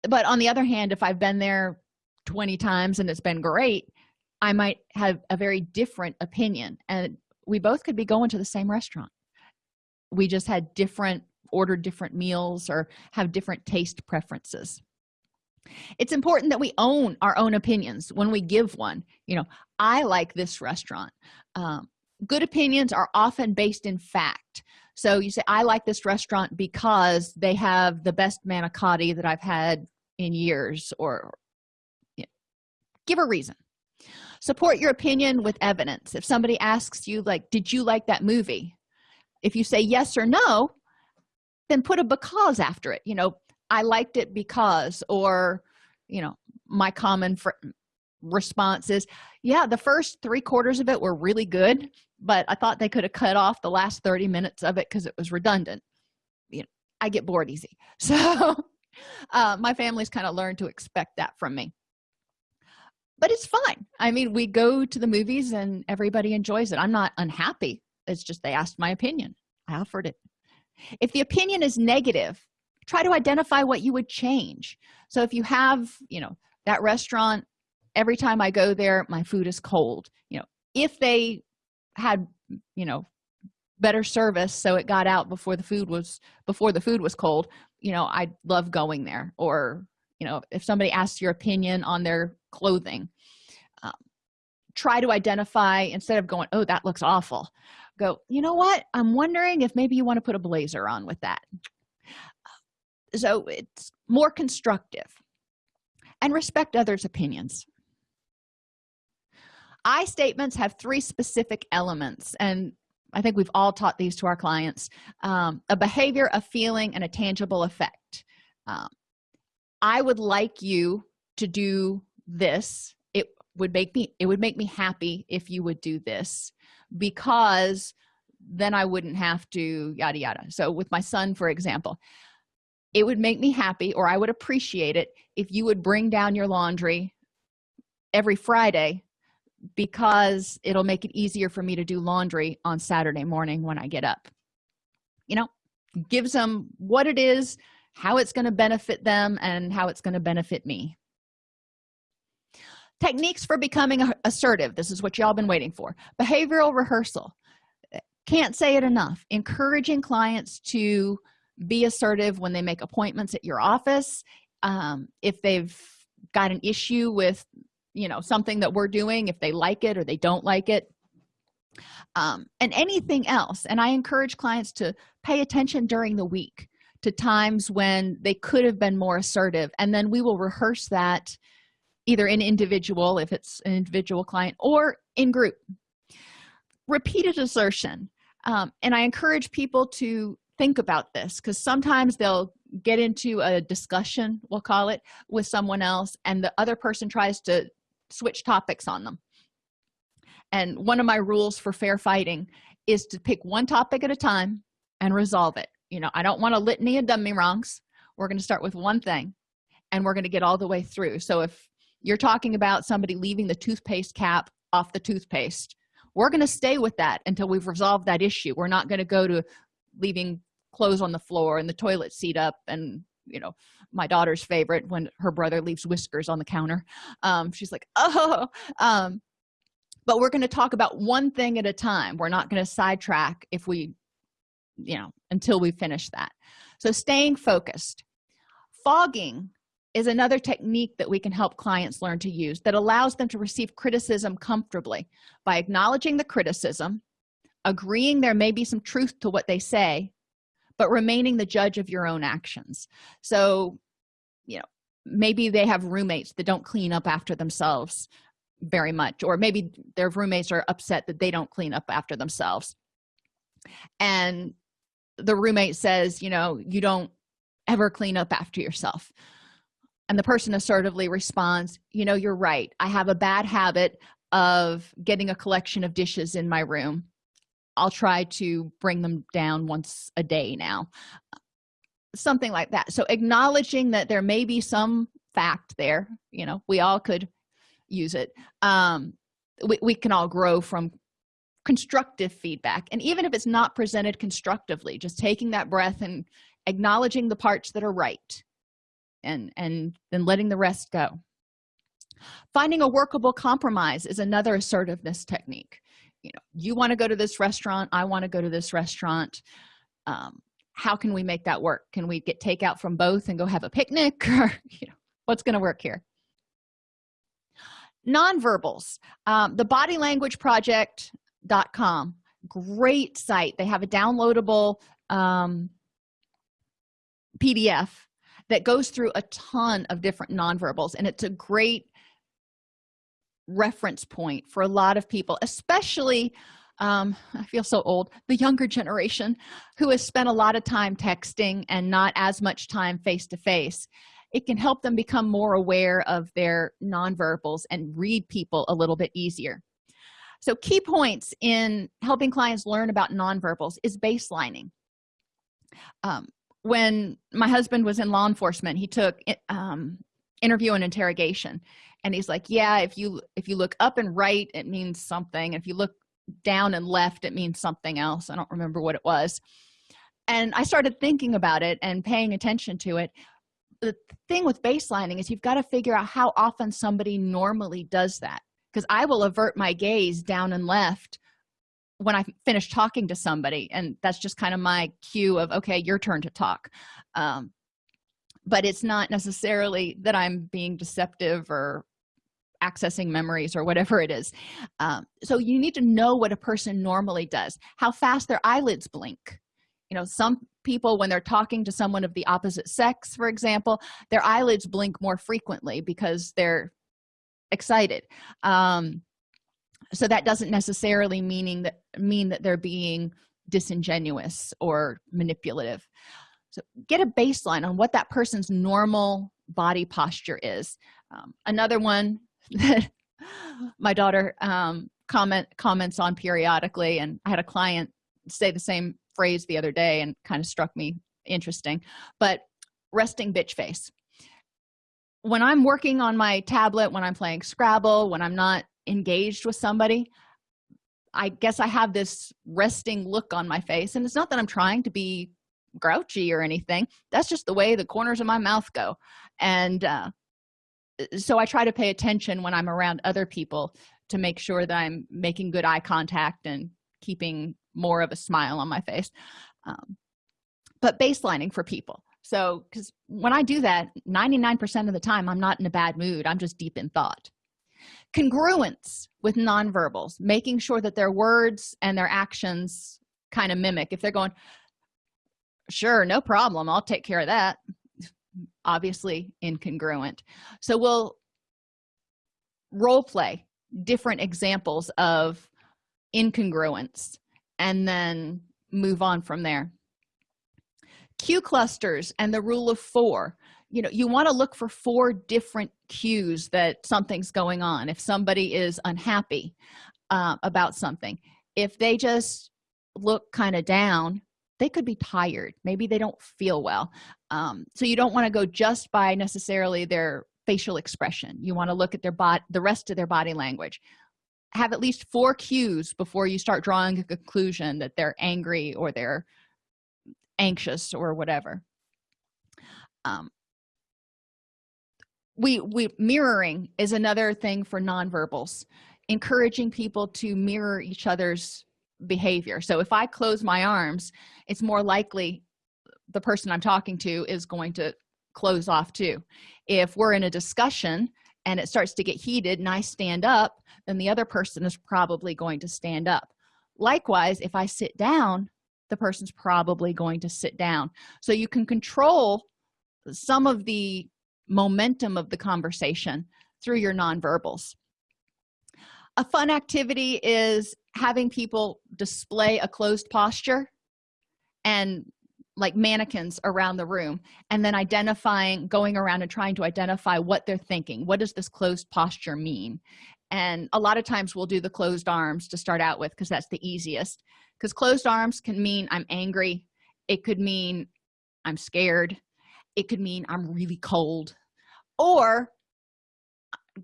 but on the other hand if i've been there 20 times and it's been great i might have a very different opinion and we both could be going to the same restaurant. We just had different ordered different meals or have different taste preferences. It's important that we own our own opinions when we give one. You know i like this restaurant. Um, good opinions are often based in fact. So you say i like this restaurant because they have the best manicotti that i've had in years or you know, give a reason support your opinion with evidence. If somebody asks you like did you like that movie? If you say yes or no then put a because after it. You know i liked it because or you know my common response is yeah the first three quarters of it were really good but i thought they could have cut off the last 30 minutes of it because it was redundant. You know i get bored easy. So uh, my family's kind of learned to expect that from me but it's fine. I mean we go to the movies and everybody enjoys it. I'm not unhappy. It's just they asked my opinion. I offered it. If the opinion is negative try to identify what you would change. So if you have you know that restaurant every time i go there my food is cold. You know if they had you know better service so it got out before the food was before the food was cold you know I'd love going there. Or you know if somebody asks your opinion on their clothing. Um, try to identify instead of going oh that looks awful go you know what? I'm wondering if maybe you want to put a blazer on with that. So it's more constructive and respect others opinions. I statements have three specific elements and i think we've all taught these to our clients. Um, a behavior a feeling and a tangible effect. Um, i would like you to do this it would make me it would make me happy if you would do this because then i wouldn't have to yada yada. So with my son for example it would make me happy or i would appreciate it if you would bring down your laundry every friday because it'll make it easier for me to do laundry on saturday morning when i get up. You know gives them what it is how it's going to benefit them and how it's going to benefit me techniques for becoming assertive. This is what y'all been waiting for. Behavioral rehearsal. Can't say it enough. Encouraging clients to be assertive when they make appointments at your office. Um, if they've got an issue with you know something that we're doing if they like it or they don't like it. Um, and anything else. And i encourage clients to pay attention during the week to times when they could have been more assertive. And then we will rehearse that either in individual if it's an individual client or in group. Repeated assertion. Um, and i encourage people to think about this because sometimes they'll get into a discussion we'll call it with someone else and the other person tries to switch topics on them. And one of my rules for fair fighting is to pick one topic at a time and resolve it. You know i don't want a litany of dummy wrongs. We're going to start with one thing and we're going to get all the way through. So if you're talking about somebody leaving the toothpaste cap off the toothpaste. We're going to stay with that until we've resolved that issue. We're not going to go to leaving clothes on the floor and the toilet seat up and you know my daughter's favorite when her brother leaves whiskers on the counter. Um, she's like oh. Um, but we're going to talk about one thing at a time. We're not going to sidetrack if we you know until we finish that. So staying focused. Fogging is another technique that we can help clients learn to use that allows them to receive criticism comfortably by acknowledging the criticism agreeing there may be some truth to what they say but remaining the judge of your own actions. So you know maybe they have roommates that don't clean up after themselves very much or maybe their roommates are upset that they don't clean up after themselves. And the roommate says you know you don't ever clean up after yourself and the person assertively responds you know you're right. I have a bad habit of getting a collection of dishes in my room. I'll try to bring them down once a day now. Something like that. So acknowledging that there may be some fact there you know we all could use it. Um we, we can all grow from constructive feedback. And even if it's not presented constructively just taking that breath and acknowledging the parts that are right and and then letting the rest go. Finding a workable compromise is another assertiveness technique. You know you want to go to this restaurant i want to go to this restaurant. Um, how can we make that work? Can we get takeout from both and go have a picnic? Or you know what's going to work here? Nonverbals. Um, the body language project.com great site. They have a downloadable um, pdf that goes through a ton of different nonverbals and it's a great reference point for a lot of people especially um, i feel so old the younger generation who has spent a lot of time texting and not as much time face to face it can help them become more aware of their nonverbals and read people a little bit easier. So key points in helping clients learn about nonverbals is baselining. Um, when my husband was in law enforcement he took um, interview and interrogation. And he's like yeah if you if you look up and right it means something. If you look down and left it means something else. I don't remember what it was. And i started thinking about it and paying attention to it. The thing with baselining is you've got to figure out how often somebody normally does that because i will avert my gaze down and left when i finish talking to somebody and that's just kind of my cue of okay your turn to talk. Um, but it's not necessarily that i'm being deceptive or accessing memories or whatever it is. Um, so you need to know what a person normally does how fast their eyelids blink. You know some people when they're talking to someone of the opposite sex for example their eyelids blink more frequently because they're excited. Um, so that doesn't necessarily meaning that mean that they're being disingenuous or manipulative. So get a baseline on what that person's normal body posture is. Um, another one that my daughter um, comment comments on periodically and i had a client say the same phrase the other day and kind of struck me interesting but resting bitch face. When i'm working on my tablet when i'm playing scrabble when i'm not engaged with somebody i guess i have this resting look on my face and it's not that i'm trying to be grouchy or anything. That's just the way the corners of my mouth go. And uh, so i try to pay attention when i'm around other people to make sure that i'm making good eye contact and keeping more of a smile on my face. Um, but baselining for people. So because when i do that 99 percent of the time i'm not in a bad mood. I'm just deep in thought congruence with nonverbals making sure that their words and their actions kind of mimic. If they're going sure no problem i'll take care of that obviously incongruent. So we'll role play different examples of incongruence and then move on from there. Cue clusters and the rule of four you know you want to look for four different cues that something's going on. If somebody is unhappy uh, about something if they just look kind of down they could be tired. Maybe they don't feel well. Um, so you don't want to go just by necessarily their facial expression. You want to look at their body the rest of their body language. Have at least four cues before you start drawing a conclusion that they're angry or they're anxious or whatever. Um, we we mirroring is another thing for nonverbals encouraging people to mirror each other's behavior. So if i close my arms it's more likely the person i'm talking to is going to close off too. If we're in a discussion and it starts to get heated and i stand up then the other person is probably going to stand up. Likewise if i sit down the person's probably going to sit down. So you can control some of the momentum of the conversation through your nonverbals. A fun activity is having people display a closed posture and like mannequins around the room and then identifying going around and trying to identify what they're thinking. What does this closed posture mean? And a lot of times we'll do the closed arms to start out with because that's the easiest. Because closed arms can mean i'm angry. It could mean i'm scared it could mean i'm really cold or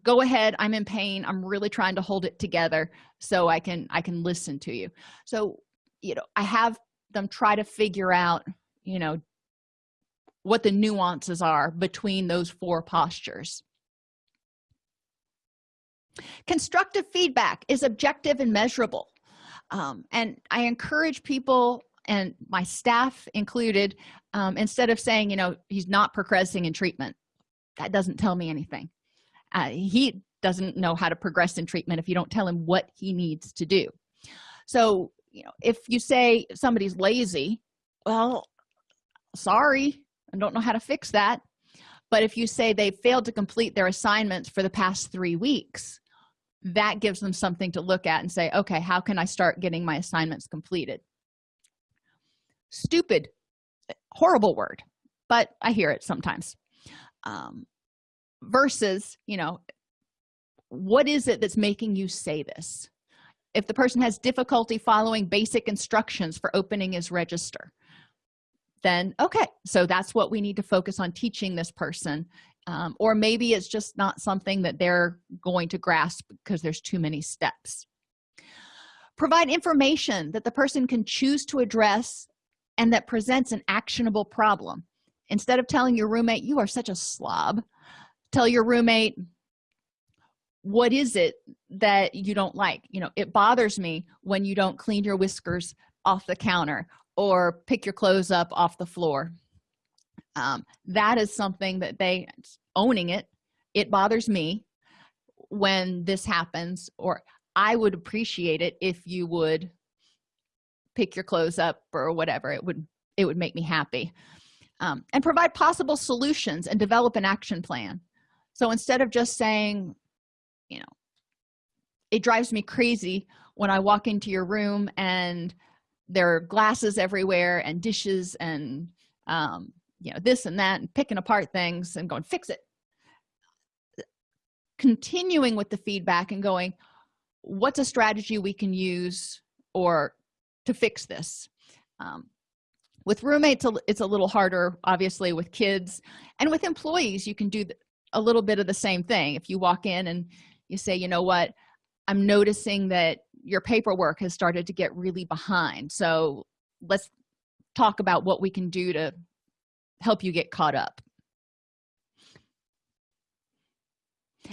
go ahead i'm in pain i'm really trying to hold it together so i can i can listen to you. So you know i have them try to figure out you know what the nuances are between those four postures. Constructive feedback is objective and measurable. Um, and i encourage people and my staff included um, instead of saying you know he's not progressing in treatment that doesn't tell me anything. Uh, he doesn't know how to progress in treatment if you don't tell him what he needs to do. So you know if you say somebody's lazy well sorry i don't know how to fix that. But if you say they failed to complete their assignments for the past three weeks that gives them something to look at and say okay how can i start getting my assignments completed stupid horrible word but i hear it sometimes. Um, versus you know what is it that's making you say this? If the person has difficulty following basic instructions for opening his register then okay so that's what we need to focus on teaching this person. Um, or maybe it's just not something that they're going to grasp because there's too many steps. Provide information that the person can choose to address and that presents an actionable problem. Instead of telling your roommate you are such a slob tell your roommate what is it that you don't like? You know it bothers me when you don't clean your whiskers off the counter or pick your clothes up off the floor. Um, that is something that they owning it it bothers me when this happens or i would appreciate it if you would pick your clothes up or whatever it would it would make me happy um, and provide possible solutions and develop an action plan. So instead of just saying you know it drives me crazy when i walk into your room and there are glasses everywhere and dishes and um, you know this and that and picking apart things and going fix it. Continuing with the feedback and going what's a strategy we can use or to fix this. Um, with roommates it's a little harder obviously with kids. And with employees you can do a little bit of the same thing. If you walk in and you say you know what? I'm noticing that your paperwork has started to get really behind. So let's talk about what we can do to help you get caught up.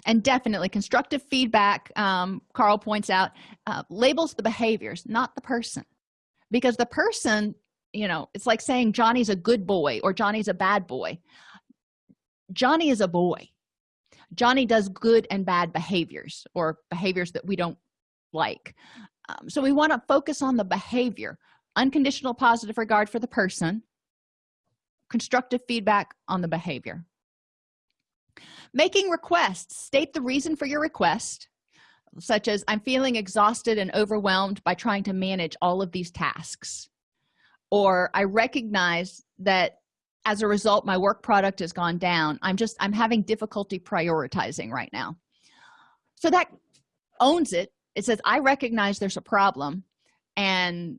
And definitely constructive feedback um, carl points out uh, labels the behaviors not the person because the person you know it's like saying johnny's a good boy or johnny's a bad boy. Johnny is a boy. Johnny does good and bad behaviors or behaviors that we don't like. Um, so we want to focus on the behavior unconditional positive regard for the person constructive feedback on the behavior. Making requests state the reason for your request such as i'm feeling exhausted and overwhelmed by trying to manage all of these tasks. Or i recognize that as a result my work product has gone down. I'm just i'm having difficulty prioritizing right now. So that owns it. It says i recognize there's a problem and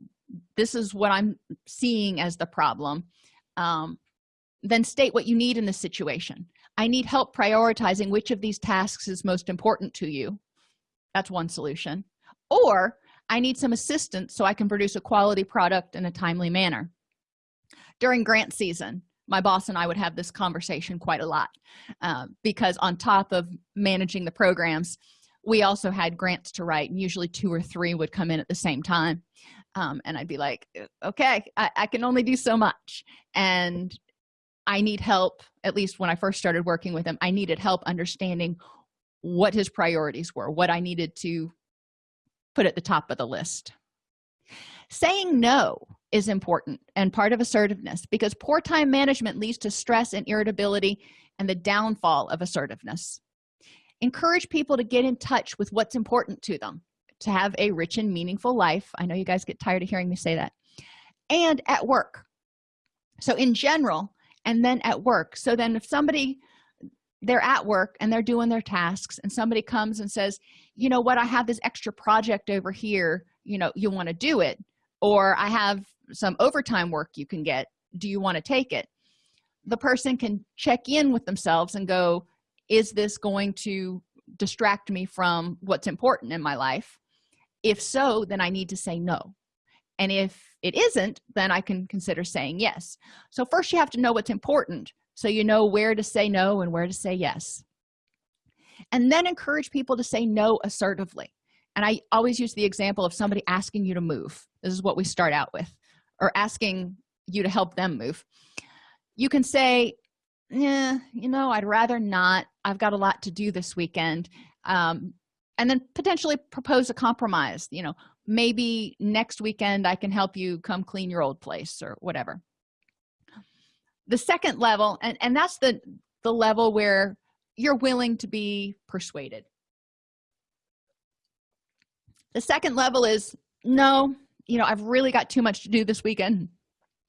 this is what i'm seeing as the problem. Um, then state what you need in the situation. I need help prioritizing which of these tasks is most important to you that's one solution. Or i need some assistance so i can produce a quality product in a timely manner. During grant season my boss and i would have this conversation quite a lot uh, because on top of managing the programs we also had grants to write and usually two or three would come in at the same time. Um, and i'd be like okay I, I can only do so much. And i need help at least when i first started working with him i needed help understanding what his priorities were what i needed to put at the top of the list. Saying no is important and part of assertiveness because poor time management leads to stress and irritability and the downfall of assertiveness. Encourage people to get in touch with what's important to them to have a rich and meaningful life. I know you guys get tired of hearing me say that. And at work. So in general and then at work. So then if somebody they're at work and they're doing their tasks and somebody comes and says you know what? I have this extra project over here. You know you want to do it or i have some overtime work you can get. Do you want to take it? The person can check in with themselves and go is this going to distract me from what's important in my life? If so then i need to say no. And if it isn't then i can consider saying yes. So first you have to know what's important so you know where to say no and where to say yes. And then encourage people to say no assertively. And i always use the example of somebody asking you to move. This is what we start out with or asking you to help them move. You can say yeah you know i'd rather not. I've got a lot to do this weekend um, and then potentially propose a compromise you know maybe next weekend i can help you come clean your old place or whatever the second level and and that's the the level where you're willing to be persuaded. The second level is no you know i've really got too much to do this weekend.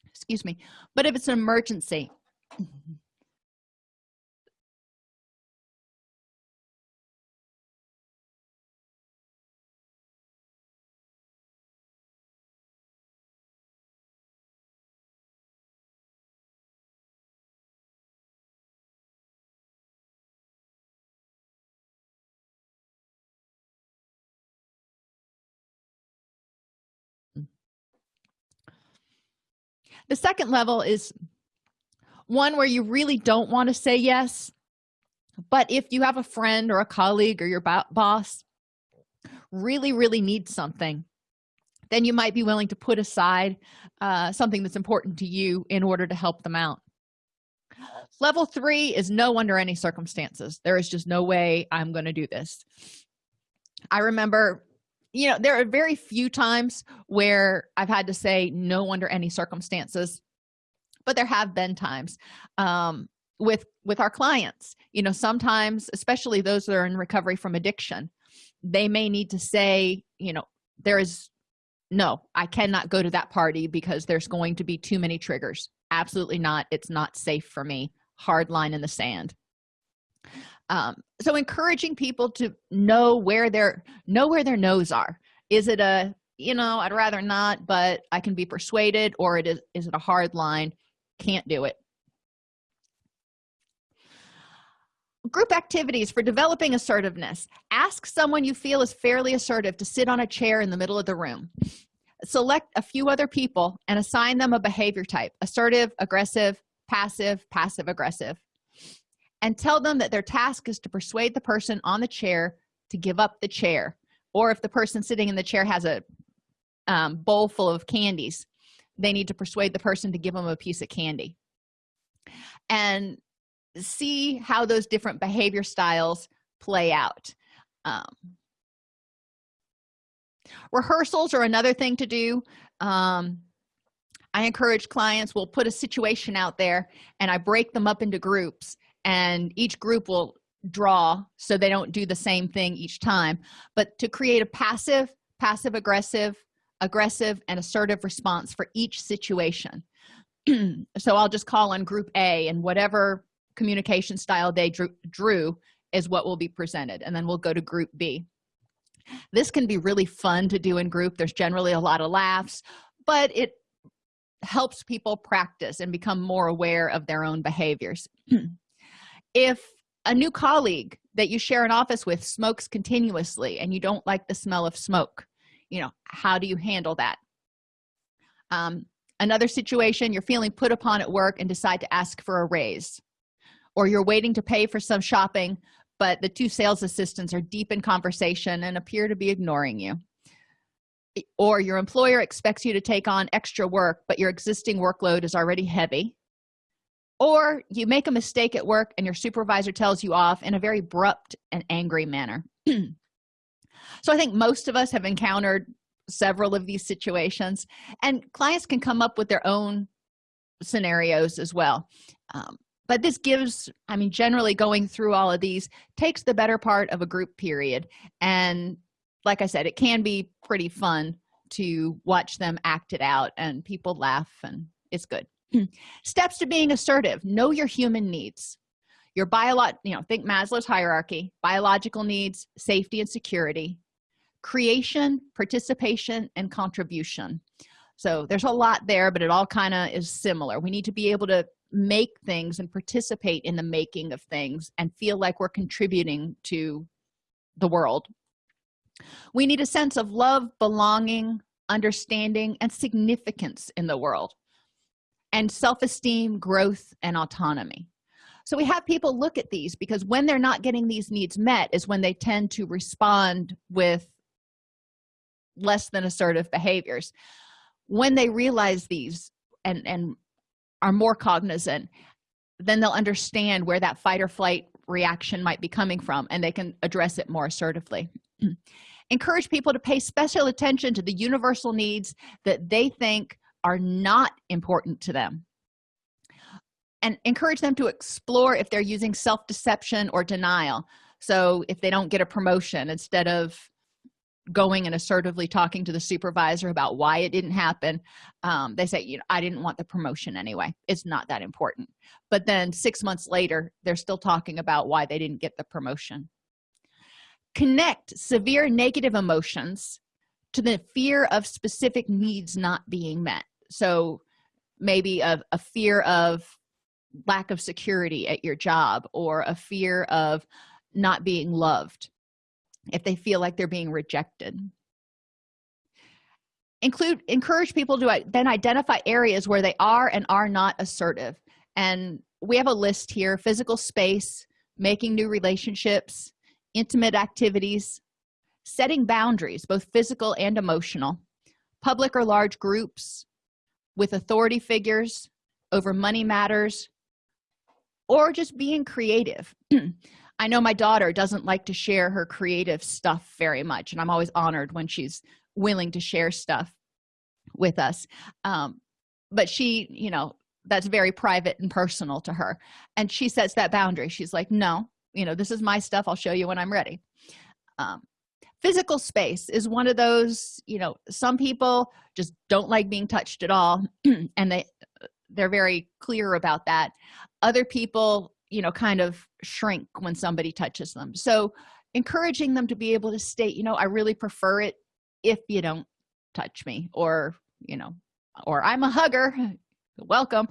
Excuse me. But if it's an emergency the second level is one where you really don't want to say yes but if you have a friend or a colleague or your boss really really needs something then you might be willing to put aside uh, something that's important to you in order to help them out. Level three is no under any circumstances. There is just no way i'm going to do this. I remember you know there are very few times where i've had to say no under any circumstances but there have been times um, with with our clients. You know sometimes especially those that are in recovery from addiction they may need to say you know there is no i cannot go to that party because there's going to be too many triggers. Absolutely not. It's not safe for me. Hard line in the sand um, so encouraging people to know where their know where their no's are. Is it a you know i'd rather not but i can be persuaded or it is is it a hard line? Can't do it. Group activities for developing assertiveness. Ask someone you feel is fairly assertive to sit on a chair in the middle of the room. Select a few other people and assign them a behavior type assertive aggressive passive passive aggressive and tell them that their task is to persuade the person on the chair to give up the chair or if the person sitting in the chair has a um, bowl full of candies they need to persuade the person to give them a piece of candy. And see how those different behavior styles play out. Um, rehearsals are another thing to do. Um, i encourage clients will put a situation out there and i break them up into groups and each group will draw so they don't do the same thing each time. But to create a passive passive aggressive aggressive and assertive response for each situation. So i'll just call on group a and whatever communication style they drew, drew is what will be presented and then we'll go to group b. This can be really fun to do in group. There's generally a lot of laughs but it helps people practice and become more aware of their own behaviors if a new colleague that you share an office with smokes continuously and you don't like the smell of smoke you know how do you handle that? Um, another situation you're feeling put upon at work and decide to ask for a raise or you're waiting to pay for some shopping but the two sales assistants are deep in conversation and appear to be ignoring you. Or your employer expects you to take on extra work but your existing workload is already heavy or you make a mistake at work and your supervisor tells you off in a very abrupt and angry manner. So i think most of us have encountered several of these situations and clients can come up with their own scenarios as well. Um, but this gives i mean generally going through all of these takes the better part of a group period. And like i said it can be pretty fun to watch them act it out and people laugh and it's good steps to being assertive. Know your human needs. Your biolog you know think maslow's hierarchy biological needs safety and security. Creation participation and contribution. So there's a lot there but it all kind of is similar. We need to be able to make things and participate in the making of things and feel like we're contributing to the world. We need a sense of love belonging understanding and significance in the world and self-esteem growth and autonomy. So we have people look at these because when they're not getting these needs met is when they tend to respond with less than assertive behaviors. When they realize these and and are more cognizant then they'll understand where that fight or flight reaction might be coming from and they can address it more assertively. Encourage people to pay special attention to the universal needs that they think are not important to them. And encourage them to explore if they're using self-deception or denial. So if they don't get a promotion instead of going and assertively talking to the supervisor about why it didn't happen um, they say you know i didn't want the promotion anyway. It's not that important. But then six months later they're still talking about why they didn't get the promotion. Connect severe negative emotions to the fear of specific needs not being met so maybe a, a fear of lack of security at your job or a fear of not being loved if they feel like they're being rejected. Include encourage people to then identify areas where they are and are not assertive. And we have a list here physical space making new relationships intimate activities setting boundaries both physical and emotional public or large groups with authority figures over money matters or just being creative. I know my daughter doesn't like to share her creative stuff very much and i'm always honored when she's willing to share stuff with us. Um, but she you know that's very private and personal to her. And she sets that boundary. She's like no you know this is my stuff. I'll show you when i'm ready. Um, physical space is one of those you know some people just don't like being touched at all and they they're very clear about that. Other people you know kind of shrink when somebody touches them. So encouraging them to be able to state you know i really prefer it if you don't touch me or you know or i'm a hugger welcome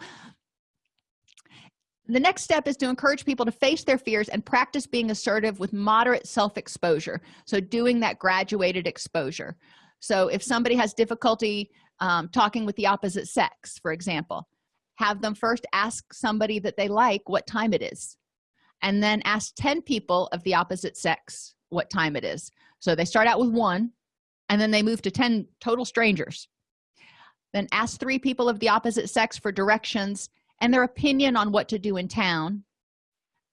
the next step is to encourage people to face their fears and practice being assertive with moderate self-exposure. So doing that graduated exposure. So if somebody has difficulty um, talking with the opposite sex for example have them first ask somebody that they like what time it is. And then ask 10 people of the opposite sex what time it is. So they start out with one and then they move to 10 total strangers. Then ask three people of the opposite sex for directions and their opinion on what to do in town.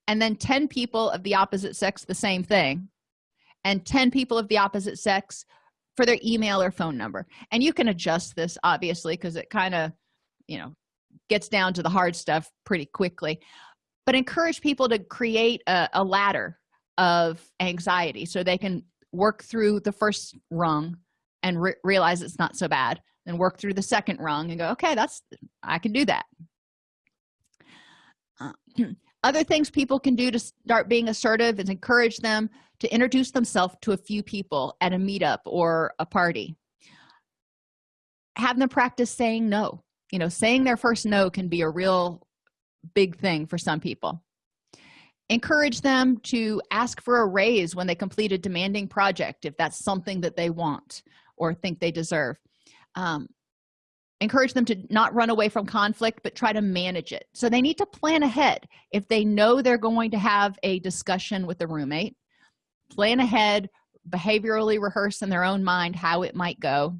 And then 10 people of the opposite sex the same thing. And 10 people of the opposite sex for their email or phone number. And you can adjust this obviously because it kind of you know gets down to the hard stuff pretty quickly. But encourage people to create a, a ladder of anxiety so they can work through the first rung and re realize it's not so bad then work through the second rung and go okay that's i can do that uh, other things people can do to start being assertive is encourage them to introduce themselves to a few people at a meetup or a party. Have them practice saying no. You know saying their first no can be a real big thing for some people. Encourage them to ask for a raise when they complete a demanding project if that's something that they want or think they deserve. Um, encourage them to not run away from conflict but try to manage it. So they need to plan ahead. If they know they're going to have a discussion with a roommate plan ahead behaviorally rehearse in their own mind how it might go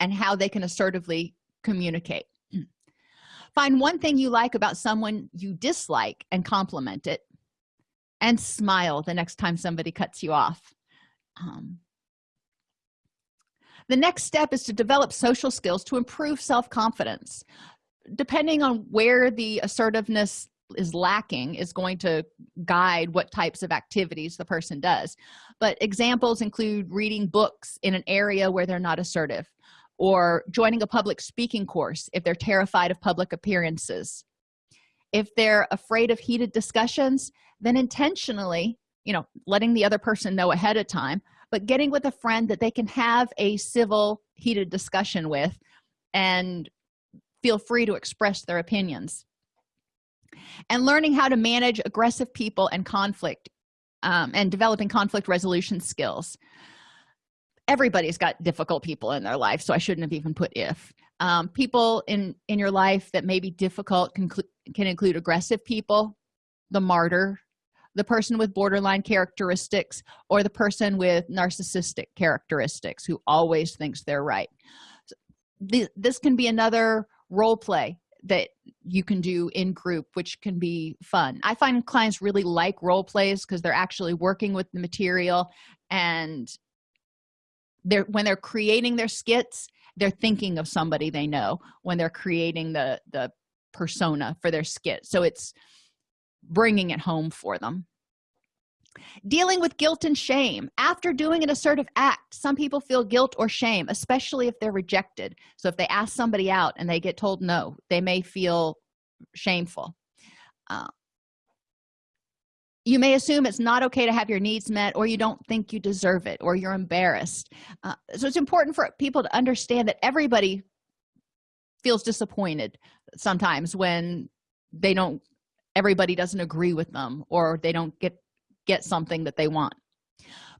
and how they can assertively communicate. Find one thing you like about someone you dislike and compliment it and smile the next time somebody cuts you off. Um, the next step is to develop social skills to improve self-confidence. Depending on where the assertiveness is lacking is going to guide what types of activities the person does. But examples include reading books in an area where they're not assertive or joining a public speaking course if they're terrified of public appearances. If they're afraid of heated discussions then intentionally you know letting the other person know ahead of time but getting with a friend that they can have a civil heated discussion with and feel free to express their opinions. And learning how to manage aggressive people and conflict um, and developing conflict resolution skills. Everybody's got difficult people in their life so i shouldn't have even put if. Um, people in in your life that may be difficult can, can include aggressive people the martyr the person with borderline characteristics or the person with narcissistic characteristics who always thinks they're right. This can be another role play that you can do in group which can be fun. I find clients really like role plays because they're actually working with the material and they're when they're creating their skits they're thinking of somebody they know when they're creating the the persona for their skit. So it's bringing it home for them. Dealing with guilt and shame. After doing an assertive act some people feel guilt or shame especially if they're rejected. So if they ask somebody out and they get told no they may feel shameful. Uh, you may assume it's not okay to have your needs met or you don't think you deserve it or you're embarrassed. Uh, so it's important for people to understand that everybody feels disappointed sometimes when they don't everybody doesn't agree with them or they don't get get something that they want.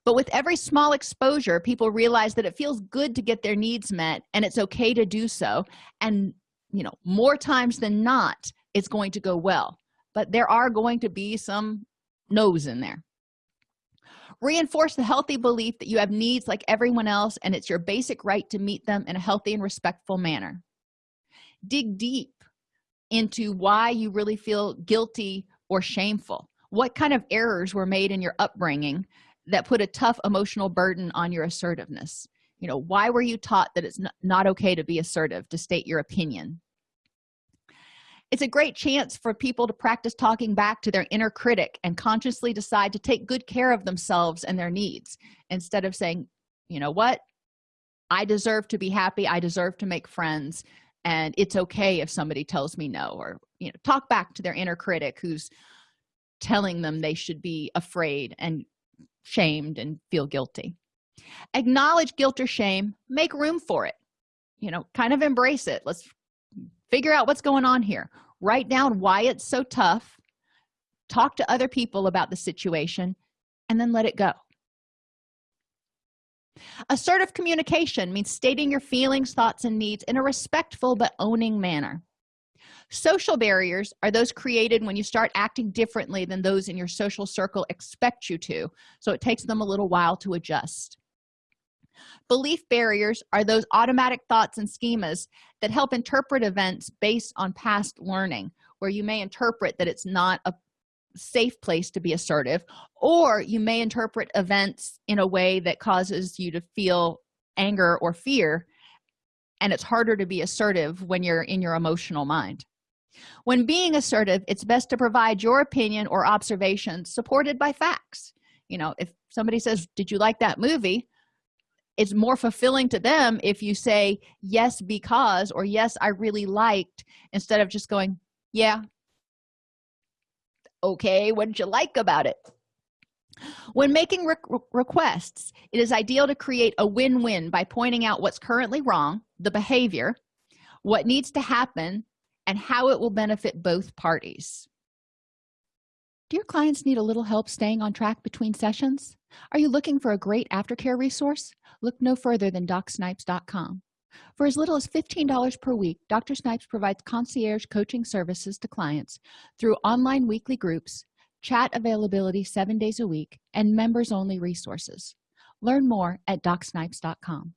But with every small exposure people realize that it feels good to get their needs met and it's okay to do so. And you know more times than not it's going to go well. But there are going to be some no's in there. Reinforce the healthy belief that you have needs like everyone else and it's your basic right to meet them in a healthy and respectful manner. Dig deep into why you really feel guilty or shameful. What kind of errors were made in your upbringing that put a tough emotional burden on your assertiveness? You know why were you taught that it's not okay to be assertive to state your opinion? It's a great chance for people to practice talking back to their inner critic and consciously decide to take good care of themselves and their needs instead of saying you know what? I deserve to be happy. I deserve to make friends and it's okay if somebody tells me no or you know talk back to their inner critic who's telling them they should be afraid and shamed and feel guilty. Acknowledge guilt or shame make room for it. You know kind of embrace it. Let's figure out what's going on here. Write down why it's so tough. Talk to other people about the situation and then let it go assertive communication means stating your feelings thoughts and needs in a respectful but owning manner. Social barriers are those created when you start acting differently than those in your social circle expect you to so it takes them a little while to adjust. Belief barriers are those automatic thoughts and schemas that help interpret events based on past learning where you may interpret that it's not a safe place to be assertive or you may interpret events in a way that causes you to feel anger or fear and it's harder to be assertive when you're in your emotional mind. When being assertive it's best to provide your opinion or observation supported by facts. You know if somebody says did you like that movie? It's more fulfilling to them if you say yes because or yes i really liked instead of just going yeah okay? What did you like about it? When making re requests it is ideal to create a win-win by pointing out what's currently wrong the behavior what needs to happen and how it will benefit both parties. Do your clients need a little help staying on track between sessions? Are you looking for a great aftercare resource? Look no further than docsnipes.com for as little as $15 per week dr snipes provides concierge coaching services to clients through online weekly groups chat availability seven days a week and members only resources. Learn more at docsnipes.com